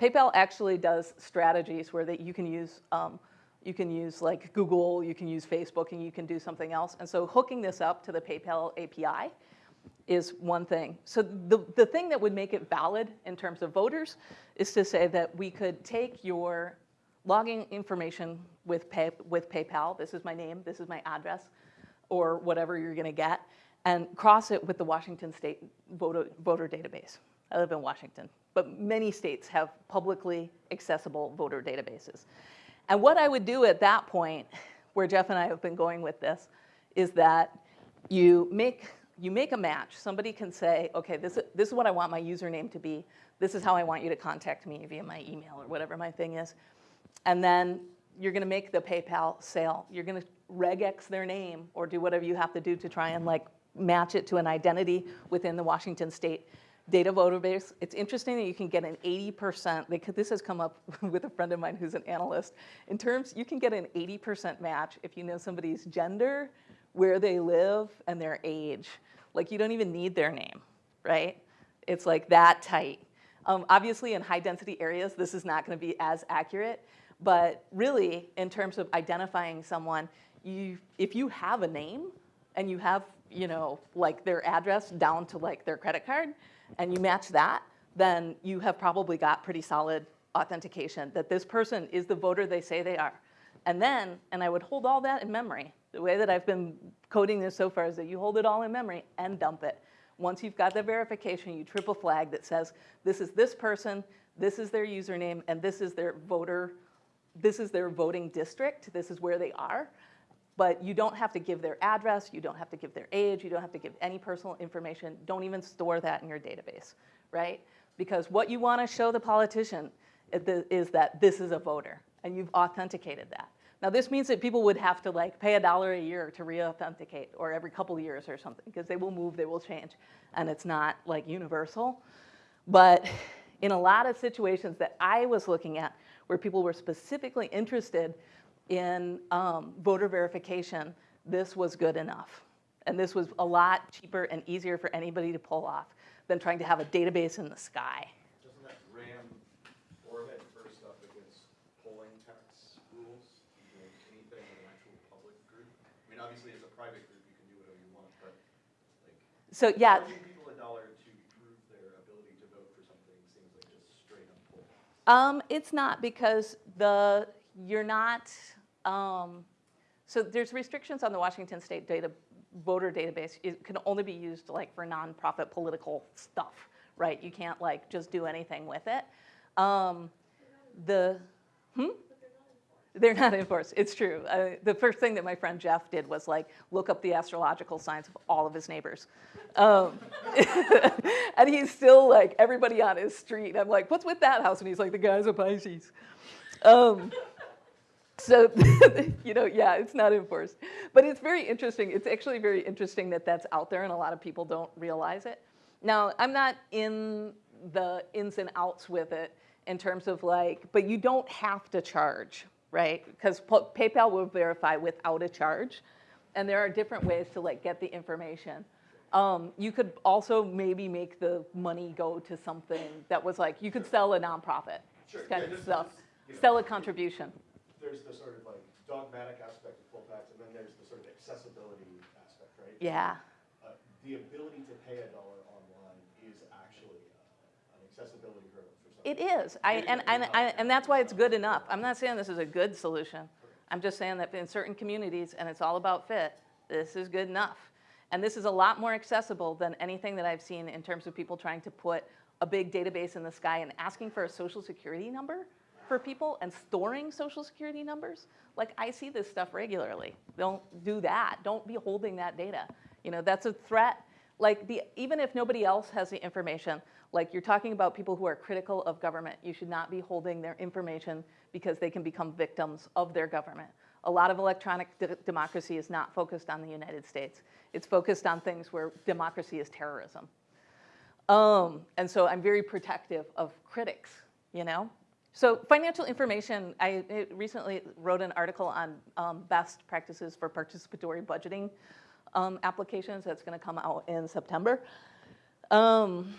PayPal actually does strategies where that you can use, um, you can use like Google, you can use Facebook, and you can do something else. And so hooking this up to the PayPal API is one thing. So the, the thing that would make it valid in terms of voters is to say that we could take your logging information with, pay, with PayPal, this is my name, this is my address, or whatever you're gonna get, and cross it with the Washington State voter, voter database. I live in Washington, but many states have publicly accessible voter databases. And what I would do at that point, where Jeff and I have been going with this, is that you make, you make a match. Somebody can say, okay, this, this is what I want my username to be. This is how I want you to contact me via my email or whatever my thing is. And then you're gonna make the PayPal sale. You're gonna regex their name or do whatever you have to do to try and like match it to an identity within the Washington State data voter base. It's interesting that you can get an 80%, they this has come up (laughs) with a friend of mine who's an analyst. In terms, you can get an 80% match if you know somebody's gender, where they live, and their age. Like you don't even need their name, right? It's like that tight. Um, obviously, in high density areas, this is not going to be as accurate. But really, in terms of identifying someone, you, if you have a name and you have, you know, like their address down to like their credit card, and you match that, then you have probably got pretty solid authentication that this person is the voter they say they are. And then, and I would hold all that in memory. The way that I've been coding this so far is that you hold it all in memory and dump it. Once you've got the verification, you triple flag that says, this is this person, this is their username, and this is their voter, this is their voting district, this is where they are. But you don't have to give their address, you don't have to give their age, you don't have to give any personal information. Don't even store that in your database, right? Because what you want to show the politician is that this is a voter, and you've authenticated that. Now, this means that people would have to like pay a dollar a year to re-authenticate, or every couple years or something, because they will move, they will change, and it's not like universal. But in a lot of situations that I was looking at, where people were specifically interested in um, voter verification, this was good enough. And this was a lot cheaper and easier for anybody to pull off than trying to have a database in the sky. Doesn't that ram Orbit first up against polling tax rules? You know, anything in an actual public group? I mean, obviously, as a private group, you can do whatever you want, but like, So yeah, people a dollar to prove their ability to vote for something seems like just straight up bull. Um, it's not because the, you're not, um, so there's restrictions on the Washington State data, voter database. It can only be used like for nonprofit political stuff, right? You can't like just do anything with it. Um, the, hmm? They're not enforced. It's true. Uh, the first thing that my friend Jeff did was like look up the astrological signs of all of his neighbors. Um, (laughs) and he's still like everybody on his street. I'm like, what's with that house? And he's like, the guy's a Pisces. Um, so, (laughs) you know, yeah, it's not enforced. But it's very interesting. It's actually very interesting that that's out there and a lot of people don't realize it. Now, I'm not in the ins and outs with it in terms of like, but you don't have to charge, right? Because PayPal will verify without a charge. And there are different ways to like get the information. Um, you could also maybe make the money go to something that was like, you could sell a nonprofit. Sure, kind yeah, of stuff. know, Sell a contribution. There's the sort of like dogmatic aspect of poll tax, and then there's the sort of accessibility aspect, right? Yeah. Uh, The ability to pay a dollar online is actually uh, an accessibility hurdle for some. It is, I, and, and, I- and that's why it's good enough. I'm not saying this is a good solution. I'm just saying that in certain communities, and it's all about fit, this is good enough. And this is a lot more accessible than anything that I've seen in terms of people trying to put a big database in the sky and asking for a social security number for people and storing social security numbers. Like, I see this stuff regularly. Don't do that. Don't be holding that data. You know, that's a threat. Like, the, even if nobody else has the information, like you're talking about people who are critical of government, you should not be holding their information because they can become victims of their government. A lot of electronic de- democracy is not focused on the United States. It's focused on things where democracy is terrorism. Um, and so I'm very protective of critics, you know? So financial information, I recently wrote an article on um, best practices for participatory budgeting um, applications that's gonna come out in September. Um,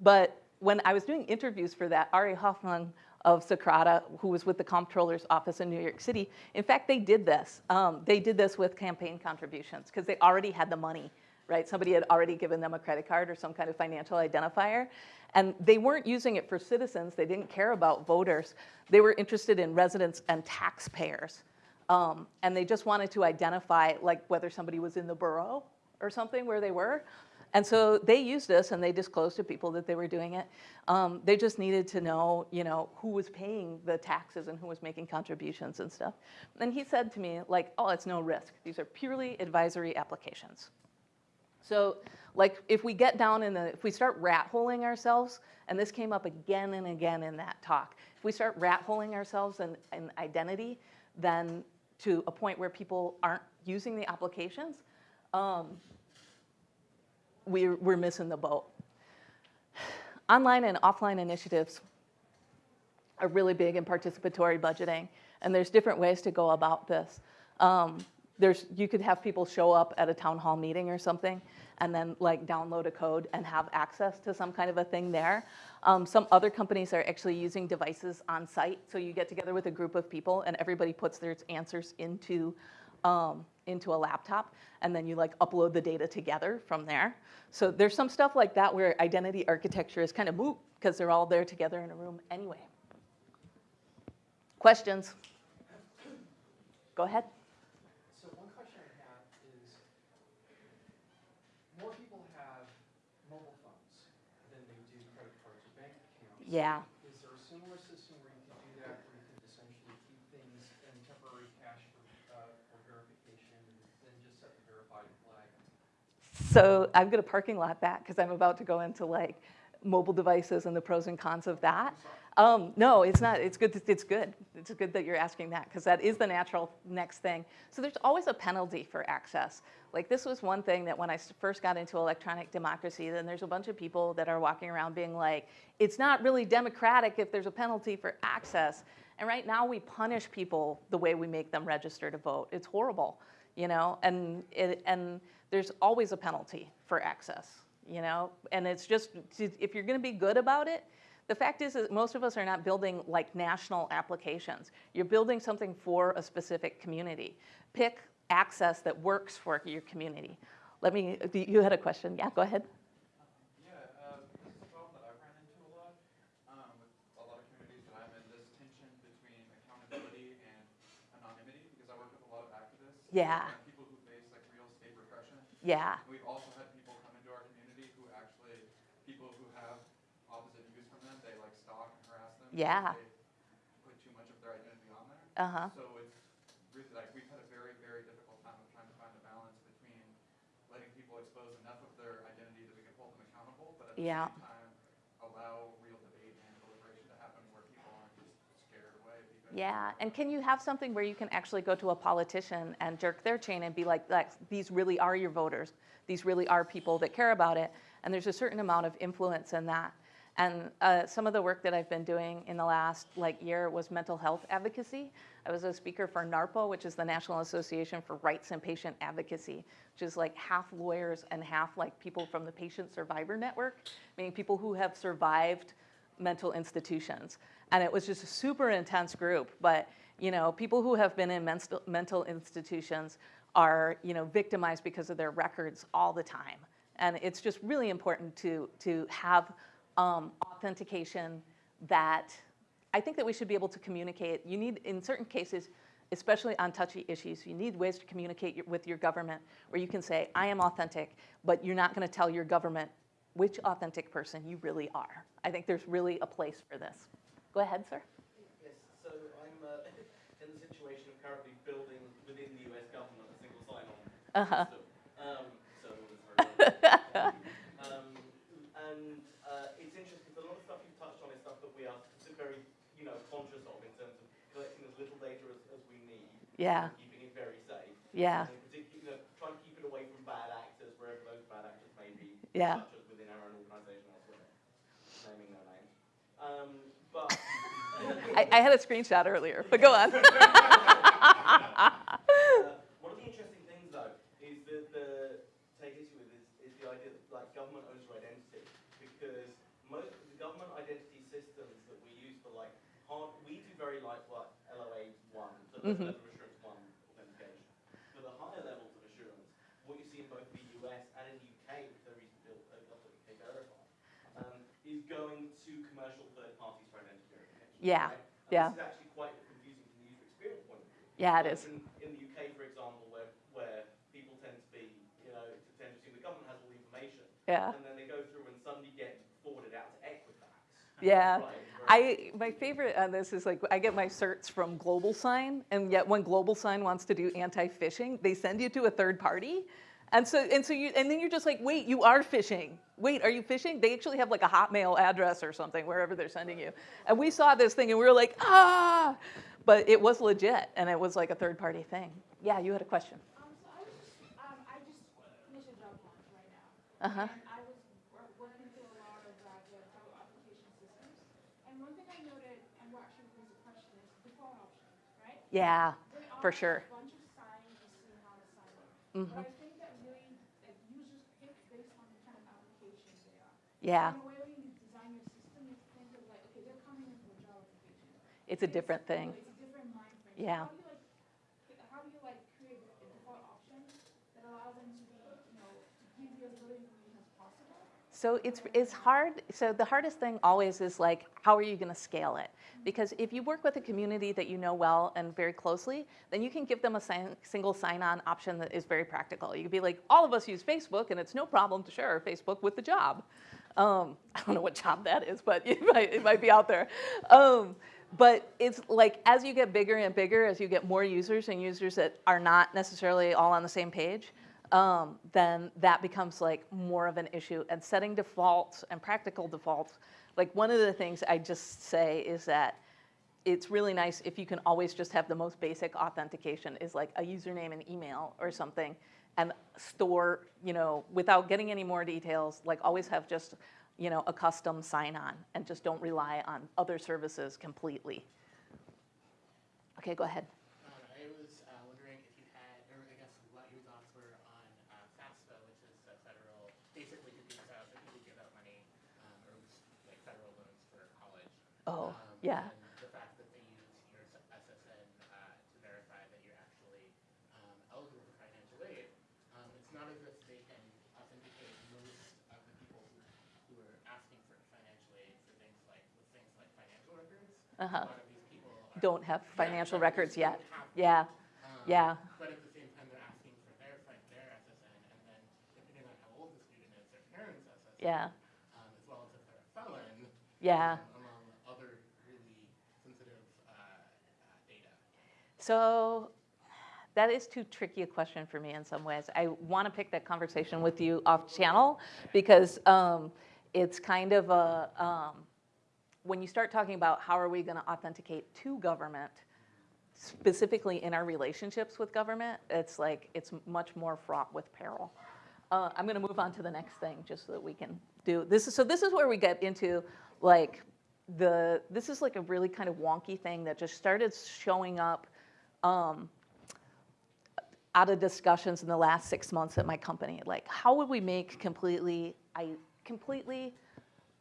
but when I was doing interviews for that, Ari Hoffman of Socrata, who was with the comptroller's office in New York City, in fact, they did this. Um, they did this with campaign contributions because they already had the money, right? Somebody had already given them a credit card or some kind of financial identifier. And they weren't using it for citizens. They didn't care about voters. They were interested in residents and taxpayers. Um, and they just wanted to identify like whether somebody was in the borough or something where they were. And so they used this and they disclosed to people that they were doing it. Um, they just needed to know, you know, who was paying the taxes and who was making contributions and stuff. And he said to me, like, oh, it's no risk. These are purely advisory applications. So, like, if we get down in the, if we start rat holing ourselves, and this came up again and again in that talk, if we start rat holing ourselves in, in identity, then to a point where people aren't using the applications, um, we're, we're missing the boat. Online and offline initiatives are really big in participatory budgeting, and there's different ways to go about this. Um, there's, you could have people show up at a town hall meeting or something and then like download a code and have access to some kind of a thing there. Um, some other companies are actually using devices on site. So you get together with a group of people and everybody puts their answers into, um, into a laptop and then you like upload the data together from there. So there's some stuff like that where identity architecture is kind of moot because they're all there together in a room anyway. Questions? Go ahead. So one question I have is, more people have mobile phones than they do credit cards or bank accounts. Yeah. Is there a similar system where you could do that, where you could essentially keep things in temporary cache for, uh, for verification, and then just set the verified flag? So I'm going to parking lot that because I'm about to go into like mobile devices and the pros and cons of that. Um, no, it's not. It's good. It's good. It's good that you're asking that because that is the natural next thing. So there's always a penalty for access. Like this was one thing that when I first got into electronic democracy, then there's a bunch of people that are walking around being like, it's not really democratic if there's a penalty for access. And right now we punish people the way we make them register to vote. It's horrible, you know. And it, and there's always a penalty for access, you know. And it's just if you're going to be good about it, the fact is that most of us are not building like national applications. You're building something for a specific community. Pick access that works for your community. Let me, you had a question. Yeah, go ahead. Yeah, uh, this is a problem that I've ran into a lot, um, with a lot of communities that I'm in, this tension between accountability and anonymity, because I work with a lot of activists. Yeah. People who face like real state repression. Yeah, We've also had people come into our community who actually, people who have opposite views from them, they like stalk and harass them. Yeah. They put too much of their identity on there. uh-huh. So it's really like, we've had a very, very difficult time of trying to find a balance between letting people expose enough of their identity that we can hold them accountable, but at the Yeah. same time, allow real debate and deliberation to happen where people aren't just scared away because. Yeah, and can you have something where you can actually go to a politician and jerk their chain and be like, like, these really are your voters. These really are people that care about it. And there's a certain amount of influence in that. And uh, some of the work that I've been doing in the last like year was mental health advocacy. I was a speaker for NARPA, which is the National Association for Rights and Patient Advocacy, which is like half lawyers and half like people from the Patient Survivor Network, meaning people who have survived mental institutions. And it was just a super intense group. But, you know, people who have been in mental, mental institutions are, you know, victimized because of their records all the time. And it's just really important to, to have um, authentication that I think that we should be able to communicate. You need, in certain cases, especially on touchy issues, you need ways to communicate your- with your government where you can say, I am authentic, but you're not going to tell your government which authentic person you really are. I think there's really a place for this. Go ahead, sir. Yes, so I'm uh, (laughs) in the situation of currently building within the US government a single sign-on Uh-huh. system. Um, so (laughs) it's very um, and uh, it's interesting because a lot of stuff you've touched on is stuff that we are very, you know, conscious of in terms of collecting as little data as, as we need. Yeah, And keeping it very safe. yeah, And you know, trying to keep it away from bad actors, wherever those bad actors may be. Yeah. Such as within our own organisation elsewhere. Naming no names. Um, but. (laughs) I, I had a screenshot earlier, but go on. (laughs) (laughs) Uh, one of the interesting things, though, is that the take issue with is, is the idea that like government owns your identity because most of the government identity systems that we use for like hard, we do very like what LOA one, so the Mhm. level assurance one authentication. For the higher levels of assurance, what you see in both the US and in the UK, which they recently built couple UK verify, um, is going to commercial third parties for identity verification. Yeah, right? Yeah. This is actually quite confusing from the user experience point of view. Yeah, it is. In, in the UK, for example, where, where people tend to be, you know, tend to assume the government has all the information, Yeah, and then they go through and suddenly get forwarded out to Equifax. Yeah. I, my favorite on this is like, I get my certs from GlobalSign, and yet when GlobalSign wants to do anti-phishing, they send you to a third party. And so, and so you, and then you're just like, wait, you are phishing. Wait, are you phishing? They actually have like a Hotmail address or something, wherever they're sending you. And we saw this thing and we were like, ah! But it was legit, and it was like a third party thing. Yeah, you had a question. Um, so I was just, um, I just finished a job launch right now. Uh-huh. But Mhm. I think that really, like, users pick based on the kind of application they are. Yeah, In a way, when you design your system, think of like, okay, they're coming in for a job application. it's a different thing. It's a different mind frame. So Yeah. How do you like, pick- how do you like create a default option that allows them to be, you know, to give you as little information as possible? So it's, it's hard, so the hardest thing always is like, how are you gonna scale it? Because if you work with a community that you know well and very closely, then you can give them a sign, single sign-on option that is very practical. You could be like, all of us use Facebook and it's no problem to share Facebook with the job. Um, (laughs) I don't know what job that is, but it (laughs) might, it might be out there. Um, but it's like, as you get bigger and bigger, as you get more users and users that are not necessarily all on the same page, um, then that becomes like more of an issue. And setting defaults and practical defaults, like one of the things I just say is that it's really nice if you can always just have the most basic authentication is like a username and email or something and store, you know, without getting any more details, like always have just, you know, a custom sign on and just don't rely on other services completely. Okay, go ahead. Um, I was uh, wondering if you had, or I guess what your thoughts were on uh, FAFSA, which is a federal, basically computer science, that people give out money, um, or like federal loans for college. Oh, Um, yeah. And the fact that they use your SSN uh, to verify that you're actually um, eligible for financial aid. Um, it's not as if they can authenticate most of the people who, who are asking for financial aid for things like, with things like financial records. Uh-huh. A lot of these people are. Don't have financial exactly, records yet. Yeah, um, yeah. But at the same time, they're asking for their, their SSN, and then depending on how old the student is, their parents' SSN. Yeah. Um, as well as if they're a felon. Yeah. um, Among other really sensitive, uh, uh, data. So that is too tricky a question for me in some ways. I want to pick that conversation with you off channel because um, it's kind of a, um, when you start talking about how are we going to authenticate to government, specifically in our relationships with government, it's like, it's much more fraught with peril. Uh, I'm going to move on to the next thing just so that we can do, this is, so this is where we get into like the, this is like a really kind of wonky thing that just started showing up um, out of discussions in the last six months at my company. Like, how would we make completely, I completely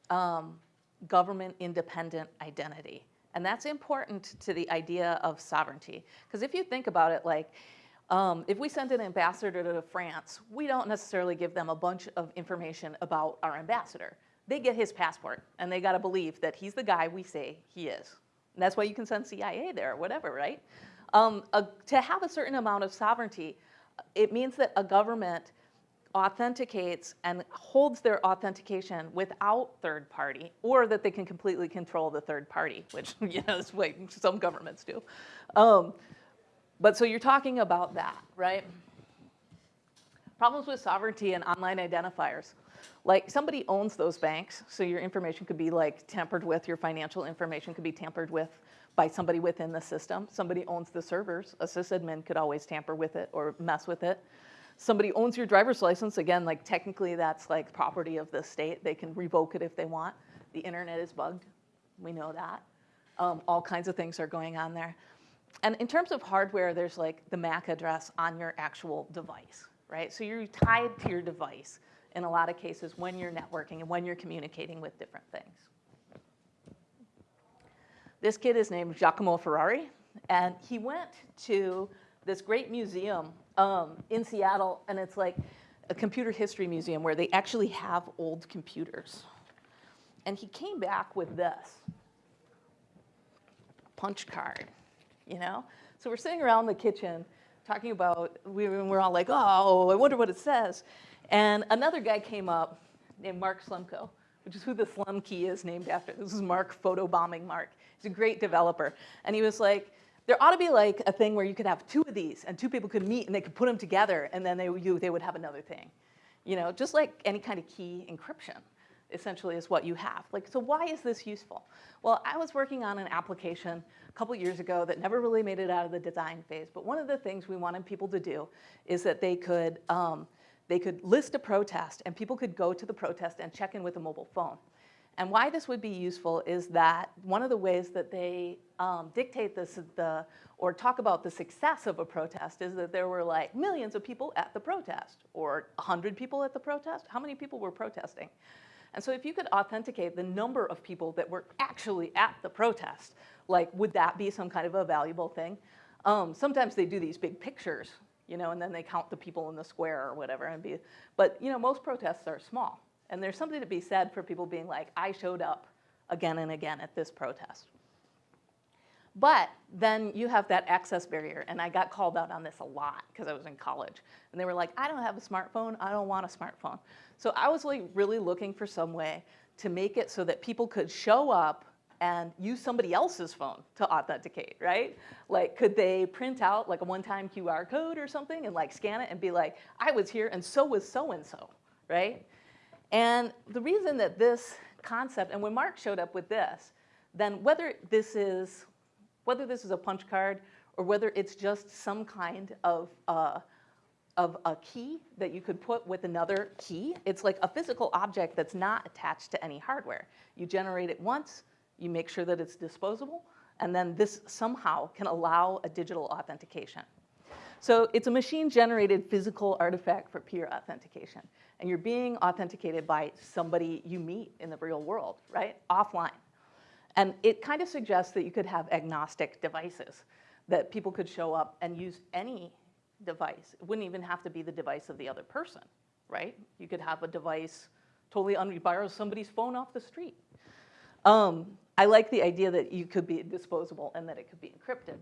um, government independent identity? And that's important to the idea of sovereignty. Because if you think about it, like, um, if we send an ambassador to France, we don't necessarily give them a bunch of information about our ambassador. They get his passport, and they got to believe that he's the guy we say he is. That's why you can send CIA there or whatever, right? Um, a, to have a certain amount of sovereignty, it means that a government authenticates and holds their authentication without third party, or that they can completely control the third party, which (laughs) you know is what some governments do. Um, but so you're talking about that, right? Problems with sovereignty and online identifiers. Like somebody owns those banks, so your information could be like tampered with, your financial information could be tampered with by somebody within the system. Somebody owns the servers, a sysadmin could always tamper with it or mess with it. Somebody owns your driver's license, again, like technically that's like property of the state. They can revoke it if they want. The internet is bugged, we know that. Um, all kinds of things are going on there. And in terms of hardware, there's like the MAC address on your actual device, right? So you're tied to your device in a lot of cases when you're networking and when you're communicating with different things. This kid is named Giacomo Ferrari, and he went to this great museum um, in Seattle, and it's like a computer history museum where they actually have old computers. And he came back with this punch card, you know? So we're sitting around the kitchen talking about, we, we're all like, oh, I wonder what it says. And another guy came up named Mark Slumko, which is who the Slum Key is named after. This is Mark photobombing Mark. He's a great developer. And he was like, there ought to be like a thing where you could have two of these and two people could meet and they could put them together and then they, you, they would have another thing. You know, just like any kind of key encryption essentially is what you have. Like, so why is this useful? Well, I was working on an application a couple years ago that never really made it out of the design phase, but one of the things we wanted people to do is that they could, um, they could list a protest and people could go to the protest and check in with a mobile phone. And why this would be useful is that one of the ways that they um, dictate this, the, or talk about the success of a protest is that there were like millions of people at the protest or 100 people at the protest. How many people were protesting? And so if you could authenticate the number of people that were actually at the protest, like would that be some kind of a valuable thing? Um, sometimes they do these big pictures, you know, and then they count the people in the square or whatever. And be, but you know, most protests are small. And there's something to be said for people being like, I showed up again and again at this protest. But then you have that access barrier, and I got called out on this a lot because I was in college. And they were like, I don't have a smartphone, I don't want a smartphone. So I was like really looking for some way to make it so that people could show up and use somebody else's phone to authenticate, right? Like, could they print out like a one-time QR code or something and like scan it and be like, I was here and so was so-and-so, right? And the reason that this concept, and when Mark showed up with this, then whether this is, whether this is a punch card or whether it's just some kind of, uh, of a key that you could put with another key, it's like a physical object that's not attached to any hardware. You generate it once, you make sure that it's disposable, and then this somehow can allow a digital authentication. So it's a machine-generated physical artifact for peer authentication. And you're being authenticated by somebody you meet in the real world, right? Offline. And it kind of suggests that you could have agnostic devices, that people could show up and use any device. It wouldn't even have to be the device of the other person, right? You could have a device totally, un- borrow somebody's phone off the street. Um, I like the idea that you could be disposable and that it could be encrypted.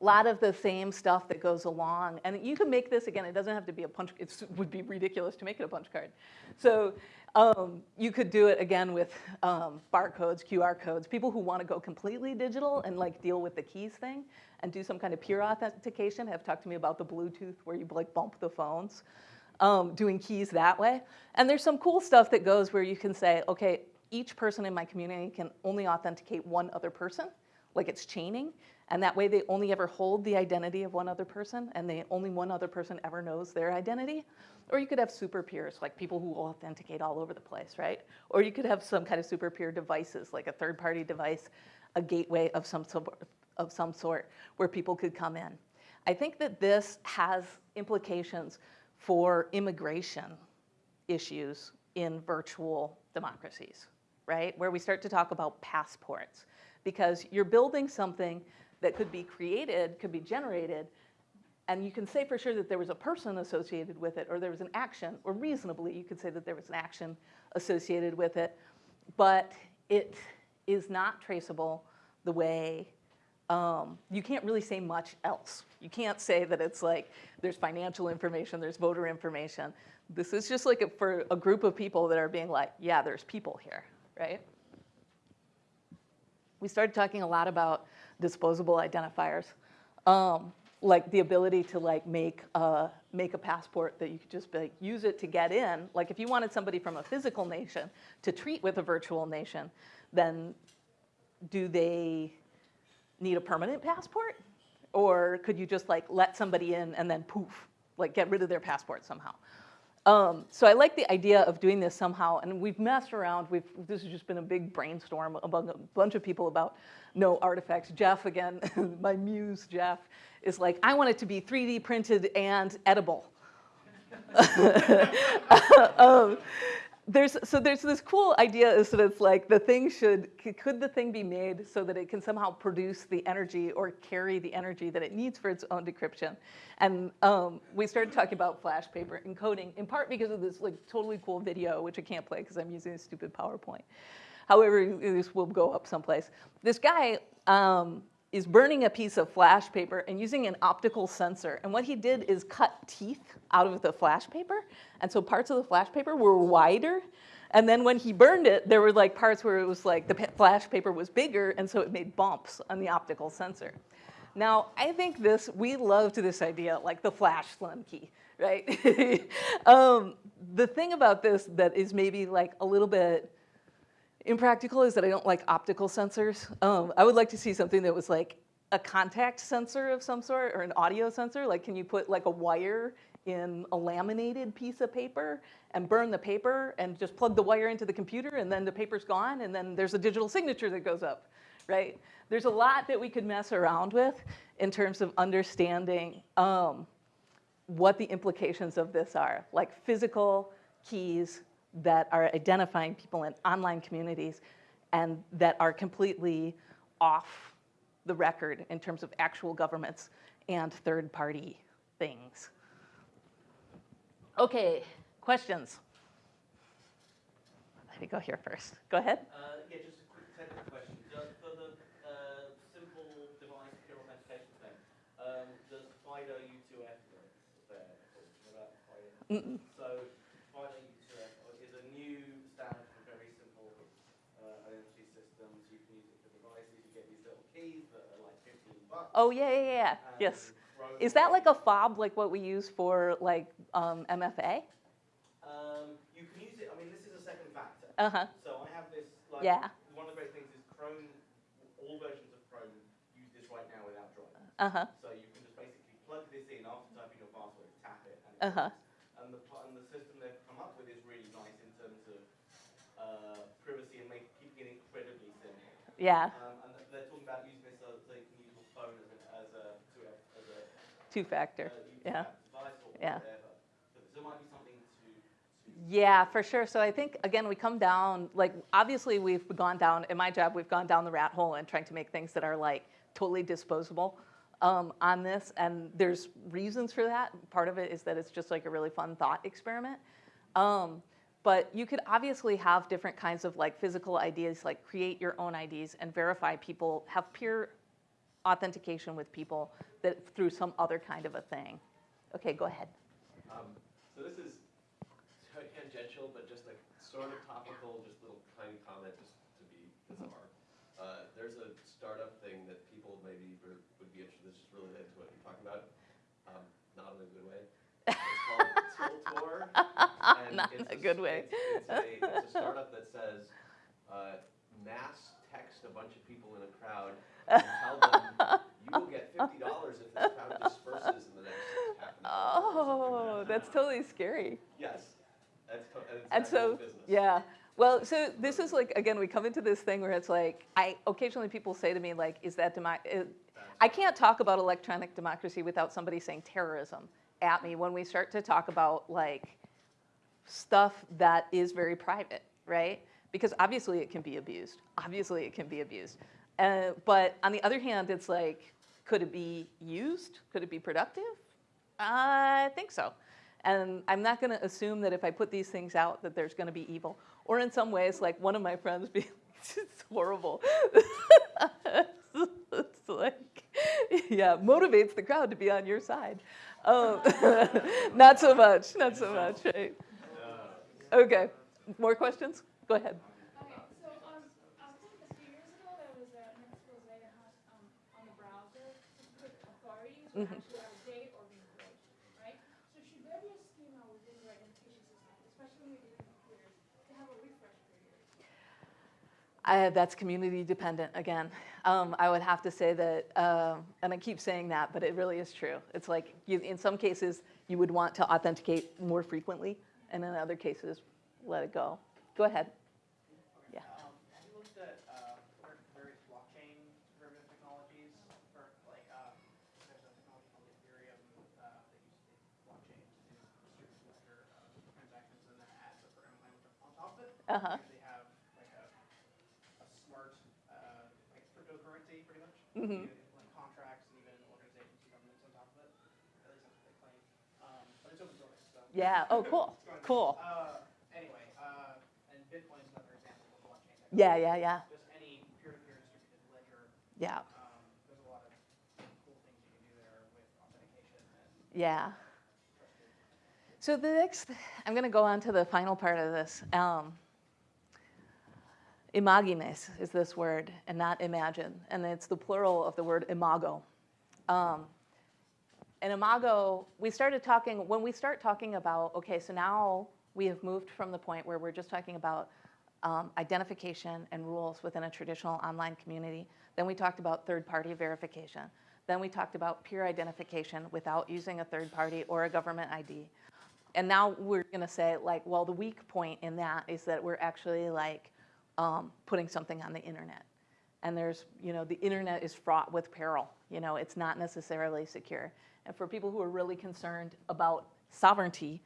A lot of the same stuff that goes along, and you can make this again. It doesn't have to be a punch. It would be ridiculous to make it a punch card. So um, you could do it again with um, barcodes, QR codes. People who want to go completely digital and like deal with the keys thing and do some kind of peer authentication have talked to me about the Bluetooth where you like bump the phones, um, doing keys that way. And there's some cool stuff that goes where you can say, okay, each person in my community can only authenticate one other person, like it's chaining. And that way they only ever hold the identity of one other person and they only one other person ever knows their identity. Or you could have super peers, like people who authenticate all over the place, right? Or you could have some kind of super peer devices, like a third party device, a gateway of some, of some sort where people could come in. I think that this has implications for immigration issues in virtual democracies, right? Where we start to talk about passports because you're building something that could be created, could be generated, and you can say for sure that there was a person associated with it or there was an action, or reasonably you could say that there was an action associated with it, but it is not traceable the way um, you can't really say much else. You can't say that it's like there's financial information, there's voter information. This is just like a, for a group of people that are being like, yeah, there's people here, right? We started talking a lot about disposable identifiers, um, like the ability to like make a, make a passport that you could just like, use it to get in. Like if you wanted somebody from a physical nation to treat with a virtual nation, then do they need a permanent passport? Or could you just like let somebody in and then poof, like get rid of their passport somehow? Um, so I like the idea of doing this somehow, and we've messed around. We've, this has just been a big brainstorm among a bunch of people about no artifacts. Jeff, again, (laughs) my muse, Jeff, is like, I want it to be 3D printed and edible. (laughs) um, there's, so there's this cool idea is that it's like the thing should, could the thing be made so that it can somehow produce the energy or carry the energy that it needs for its own decryption? And um, we started talking about flash paper encoding in part because of this like totally cool video, which I can't play because I'm using a stupid PowerPoint. However, this will go up someplace. This guy um, is burning a piece of flash paper and using an optical sensor. And what he did is cut teeth out of the flash paper. And so parts of the flash paper were wider. And then when he burned it, there were like parts where it was like the flash paper was bigger, and so it made bumps on the optical sensor. Now, I think this, we loved this idea, like the flash slim key, right? (laughs) um, the thing about this that is maybe like a little bit impractical is that I don't like optical sensors. Um, I would like to see something that was like a contact sensor of some sort or an audio sensor. Like, can you put like a wire in a laminated piece of paper and burn the paper and just plug the wire into the computer and then the paper's gone and then there's a digital signature that goes up, right? There's a lot that we could mess around with in terms of understanding um, what the implications of this are, like physical keys that are identifying people in online communities and that are completely off the record in terms of actual governments and third-party things. Okay, questions? Let me go here first. Go ahead. Uh, yeah, just a quick technical question. Does, for the uh, simple device secure authentication thing, um, does FIDO U2F work there? What about FIDO? Mm-mm. So FIDO U2F is a new standard for very simple uh, identity systems. You can use it for devices. You get these little keys that are like 15 bucks. Oh, yeah, yeah, yeah, yes. Is that like a fob like what we use for like um, MFA? Um, you can use it. I mean, this is a second factor. Uh-huh, So I have this. Like, Yeah. One of the great things is Chrome. All versions of Chrome use this right now without driving. uh-huh, So you can just basically plug this in after typing your password, tap it, and it Uh-huh. And the and the system they've come up with is really nice in terms of uh, privacy and make keeping it incredibly simple. yeah, Um, and they're talking about using this so, so you can use your phone as a as a to a, as a two-factor, uh, yeah. Yeah. So there might be something to. to Yeah, for sure. So I think, again, we come down, like, obviously we've gone down, in my job, we've gone down the rat hole and trying to make things that are like totally disposable um, on this. And there's reasons for that. Part of it is that it's just like a really fun thought experiment. Um, but you could obviously have different kinds of like physical ideas, like create your own IDs and verify people, have peer authentication with people that through some other kind of a thing. Okay, go ahead. Um, so this is tangential, but just a sort of topical, just little tiny comment, just to be bizarre. Uh, there's a startup thing that people maybe would be interested, this is related to what you're talking about, um, not in a good way. It's called (laughs) Tiltor. and Not in it's a good way. It's, it's, a, it's a startup that says, uh, mass text a bunch of people in a crowd and tell them, (laughs) will get fifty dollars if this crowd disperses in the next half an hour. or something like Oh, that's totally scary. Yes, that's, to- and so, business. yeah. Well, so this is like, again, we come into this thing where it's like, I, occasionally people say to me like, is that demo, uh, I can't talk about electronic democracy without somebody saying terrorism at me when we start to talk about like stuff that is very private, right? Because obviously it can be abused. Obviously it can be abused. Uh, but on the other hand, it's like, could it be used? Could it be productive? I think so. And I'm not going to assume that if I put these things out that there's going to be evil. Or in some ways, like one of my friends being, (laughs) it's horrible. it's like, yeah, motivates the crowd to be on your side. Um, (laughs) not so much, not so much, right? Okay, more questions? Go ahead. Okay, so, um, I think a few years ago, there was a, an expose that had, um, on the browser, specific authorities were Mhm. actually out of date or being right? So should there be a schema within your identification system, especially when computers, to have a refresh period? I, that's community dependent again. Um, I would have to say that, um, and I keep saying that, but it really is true. It's like you, in some cases you would want to authenticate more frequently, and in other cases, let it go. Go ahead. Yeah. Um, have you looked at, uh, var- various blockchain derivative technologies, or like, um, there's a technology called Ethereum, uh, that uses the blockchain to do distributed ledger, uh, transactions and then adds a program language on top of it. Uh-huh. They have like a, a smart, uh, like cryptocurrency pretty much. Mhm. You can implement contracts and even organizations and governments on top of it, at least that's what they claim. Um, but it's open source, so. Yeah. Oh, cool. (laughs) Cool. Uh, anyway, uh, and Bitcoin is another example of blockchain technology. Yeah, yeah, yeah, Just any peer-to-peer distributed ledger, yeah, um, there's a lot of cool things you can do there with authentication yeah. So the next, I'm going to go on to the final part of this. Um, imagines is this word, and not imagine, and it's the plural of the word imago. Um, and imago, we started talking, when we start talking about, okay, so now we have moved from the point where we're just talking about um, identification and rules within a traditional online community. Then we talked about third-party verification. Then we talked about peer identification without using a third party or a government ID. And now we're gonna say like, well, the weak point in that is that we're actually like um, putting something on the internet. And there's, you know, the internet is fraught with peril. You know, it's not necessarily secure. And for people who are really concerned about sovereignty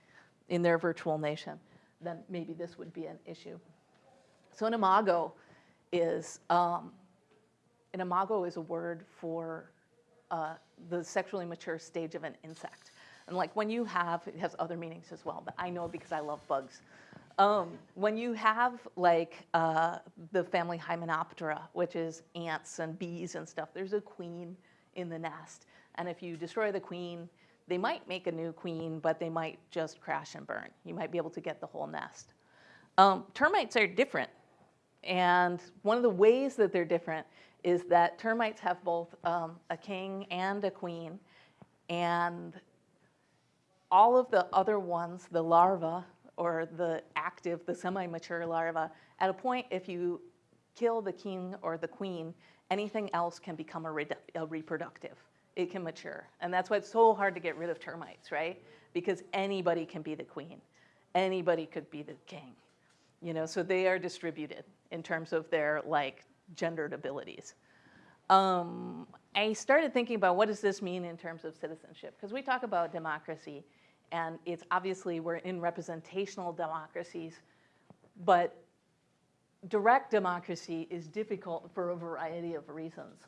in their virtual nation, then maybe this would be an issue. So an imago is, um, an imago is a word for uh, the sexually mature stage of an insect. And like when you have, it has other meanings as well, but I know because I love bugs. Um, when you have like uh, the family Hymenoptera, which is ants and bees and stuff, there's a queen in the nest. And if you destroy the queen, they might make a new queen, but they might just crash and burn. You might be able to get the whole nest. Um, termites are different. And one of the ways that they're different is that termites have both um, a king and a queen. And all of the other ones, the larvae or the active, the semi-mature larva, at a point if you kill the king or the queen, anything else can become a, a reproductive. It can mature. And that's why it's so hard to get rid of termites, right? Because anybody can be the queen. Anybody could be the king. You know, so they are distributed in terms of their like gendered abilities. Um, I started thinking about what does this mean in terms of citizenship? Because we talk about democracy, and it's obviously we're in representational democracies, but direct democracy is difficult for a variety of reasons.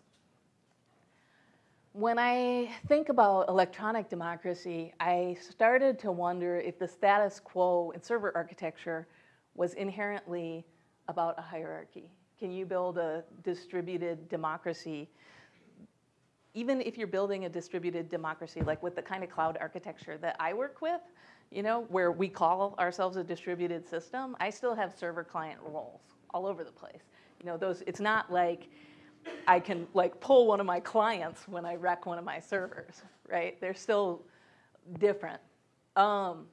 When I think about electronic democracy, I started to wonder if the status quo in server architecture was inherently about a hierarchy. Can you build a distributed democracy? Even if you're building a distributed democracy, like with the kind of cloud architecture that I work with, you know, where we call ourselves a distributed system, I still have server client roles all over the place. You know, those, it's not like I can like pull one of my clients when I wreck one of my servers, right? They're still different. Um,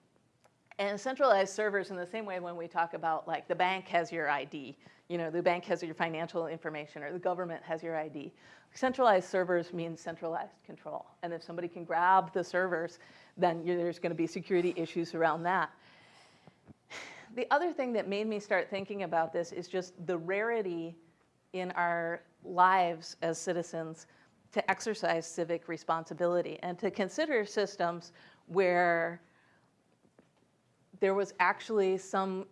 and centralized servers in the same way when we talk about like the bank has your ID, you know, the bank has your financial information or the government has your ID. Centralized servers means centralized control. And if somebody can grab the servers, then there's gonna be security issues around that. The other thing that made me start thinking about this is just the rarity in our lives as citizens to exercise civic responsibility and to consider systems where there was actually some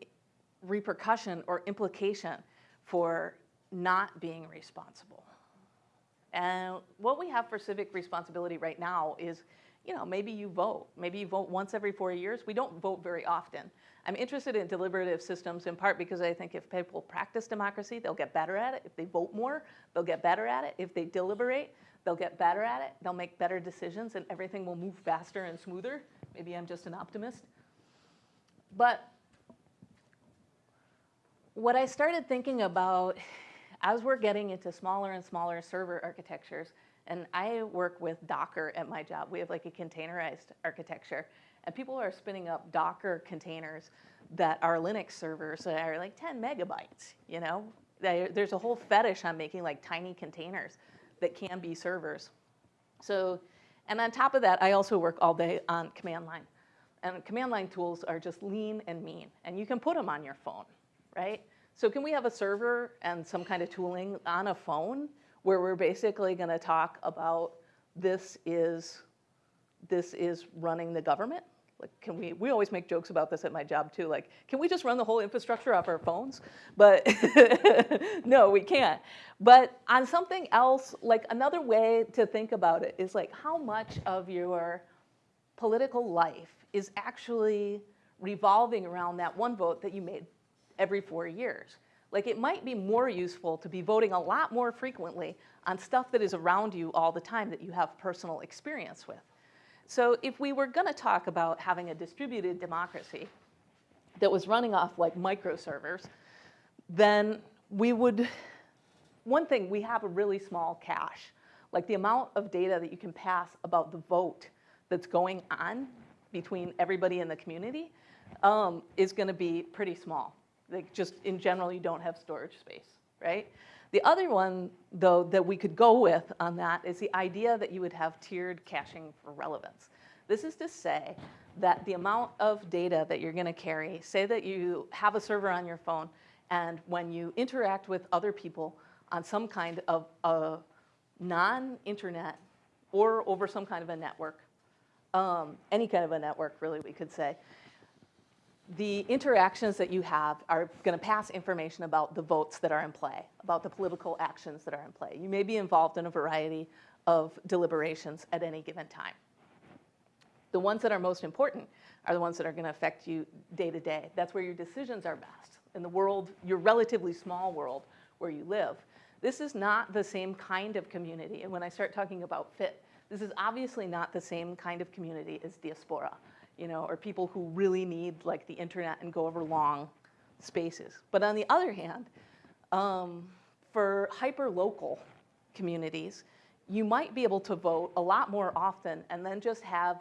repercussion or implication for not being responsible. And what we have for civic responsibility right now is, you know, maybe you vote. Maybe you vote once every four years. We don't vote very often. I'm interested in deliberative systems in part because I think if people practice democracy, they'll get better at it. If they vote more, they'll get better at it. If they deliberate, they'll get better at it. They'll make better decisions and everything will move faster and smoother. Maybe I'm just an optimist. But what I started thinking about as we're getting into smaller and smaller server architectures, and I work with Docker at my job. We have like a containerized architecture, and people are spinning up Docker containers that are Linux servers that are like 10 megabytes, you know? There's a whole fetish on making like tiny containers that can be servers. So, and on top of that, I also work all day on command line. And command line tools are just lean and mean, and you can put them on your phone, right? So can we have a server and some kind of tooling on a phone where we're basically gonna talk about this is, this is running the government? Like, can we, we always make jokes about this at my job too, like, can we just run the whole infrastructure off our phones? But (laughs) no, we can't. But on something else, like another way to think about it is like how much of your political life is actually revolving around that one vote that you made every four years. Like it might be more useful to be voting a lot more frequently on stuff that is around you all the time that you have personal experience with. So if we were gonna talk about having a distributed democracy that was running off like microservers, then we would, one thing, we have a really small cache. Like the amount of data that you can pass about the vote that's going on between everybody in the community um, is gonna be pretty small. Like just in general, you don't have storage space, right? The other one, though, that we could go with on that is the idea that you would have tiered caching for relevance. This is to say that the amount of data that you're going to carry, say that you have a server on your phone, and when you interact with other people on some kind of a non-internet or over some kind of a network, um, any kind of a network, really, we could say, the interactions that you have are going to pass information about the votes that are in play, about the political actions that are in play. You may be involved in a variety of deliberations at any given time. The ones that are most important are the ones that are going to affect you day to day. That's where your decisions are best. In the world, your relatively small world where you live, this is not the same kind of community. And when I start talking about fit, this is obviously not the same kind of community as diaspora, you know, or people who really need like the internet and go over long spaces. But on the other hand, um, for hyper-local communities, you might be able to vote a lot more often and then just have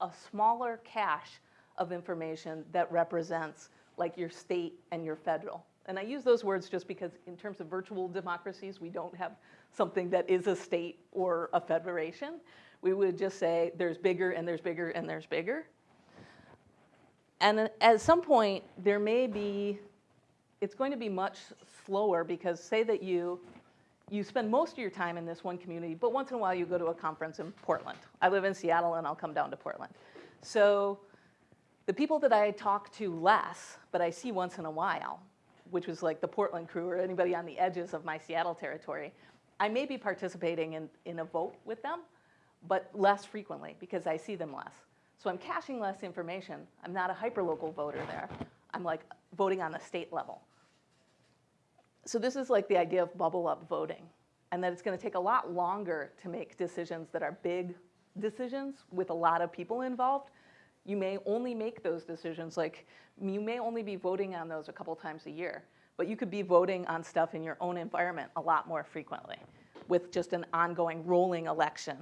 a smaller cache of information that represents like your state and your federal. And I use those words just because in terms of virtual democracies, we don't have something that is a state or a federation. We would just say there's bigger and there's bigger and there's bigger. And at some point, there may be, it's going to be much slower because say that you, you spend most of your time in this one community, but once in a while you go to a conference in Portland. I live in Seattle and I'll come down to Portland. So the people that I talk to less, but I see once in a while, which was like the Portland crew or anybody on the edges of my Seattle territory, I may be participating in, in a vote with them, but less frequently because I see them less. So I'm caching less information. I'm not a hyperlocal voter there. I'm like voting on the state level. So this is like the idea of bubble up voting and that it's going to take a lot longer to make decisions that are big decisions with a lot of people involved. You may only make those decisions, like you may only be voting on those a couple times a year, but you could be voting on stuff in your own environment a lot more frequently with just an ongoing rolling election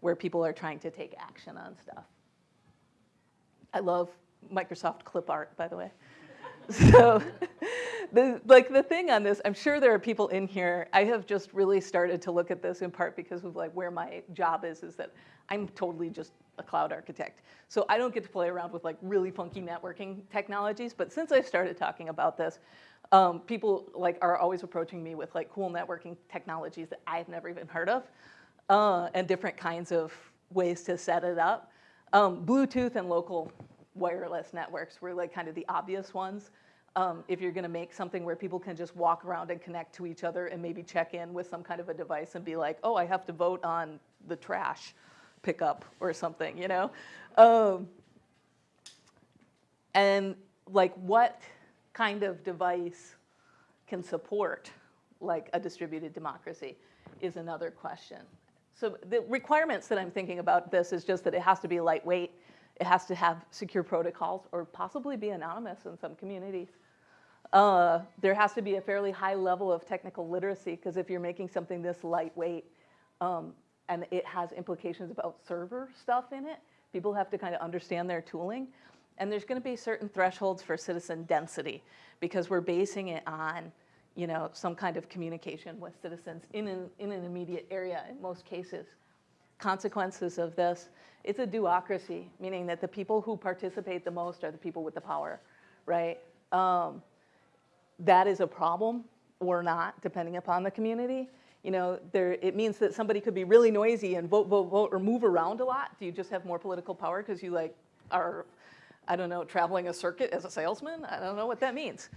where people are trying to take action on stuff. I love Microsoft clip art, by the way. (laughs) so the, like the thing on this, I'm sure there are people in here, I have just really started to look at this in part because of like where my job is, is that I'm totally just a cloud architect. So I don't get to play around with like really funky networking technologies, but since I started talking about this, um, people like are always approaching me with like cool networking technologies that I've never even heard of uh, and different kinds of ways to set it up. Um, Bluetooth and local wireless networks were like kind of the obvious ones. Um, if you're gonna make something where people can just walk around and connect to each other and maybe check in with some kind of a device and be like, oh, I have to vote on the trash pickup or something, you know? Um, and like what kind of device can support like a distributed democracy is another question. So the requirements that I'm thinking about this is just that it has to be lightweight, it has to have secure protocols, or possibly be anonymous in some communities. Uh, there has to be a fairly high level of technical literacy, because if you're making something this lightweight, um, and it has implications about server stuff in it, people have to kind of understand their tooling. And there's going to be certain thresholds for citizen density, because we're basing it on you know, some kind of communication with citizens in an, in an immediate area in most cases. Consequences of this, it's a do-ocracy, meaning that the people who participate the most are the people with the power, right? Um, that is a problem or not, depending upon the community. You know, there, it means that somebody could be really noisy and vote, vote, vote, or move around a lot. Do you just have more political power because you like are, I don't know, traveling a circuit as a salesman? I don't know what that means.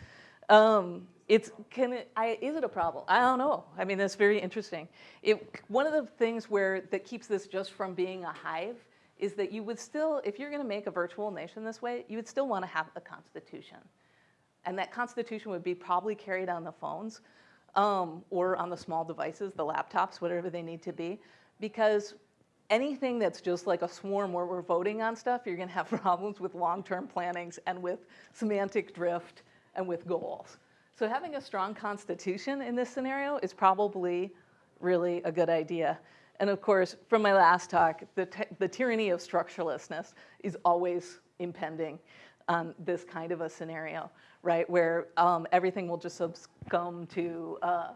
Um, it's, can it, I, is it a problem? I don't know. I mean, that's very interesting. It, one of the things where, that keeps this just from being a hive is that you would still, if you're gonna make a virtual nation this way, you would still wanna have a constitution. And that constitution would be probably carried on the phones um, or on the small devices, the laptops, whatever they need to be, because anything that's just like a swarm where we're voting on stuff, you're gonna have (laughs) problems with long-term plannings and with semantic drift and with goals. So having a strong constitution in this scenario is probably really a good idea. And of course, from my last talk, the, the tyranny of structurelessness is always impending on this kind of a scenario, right? Where um, everything will just succumb to uh,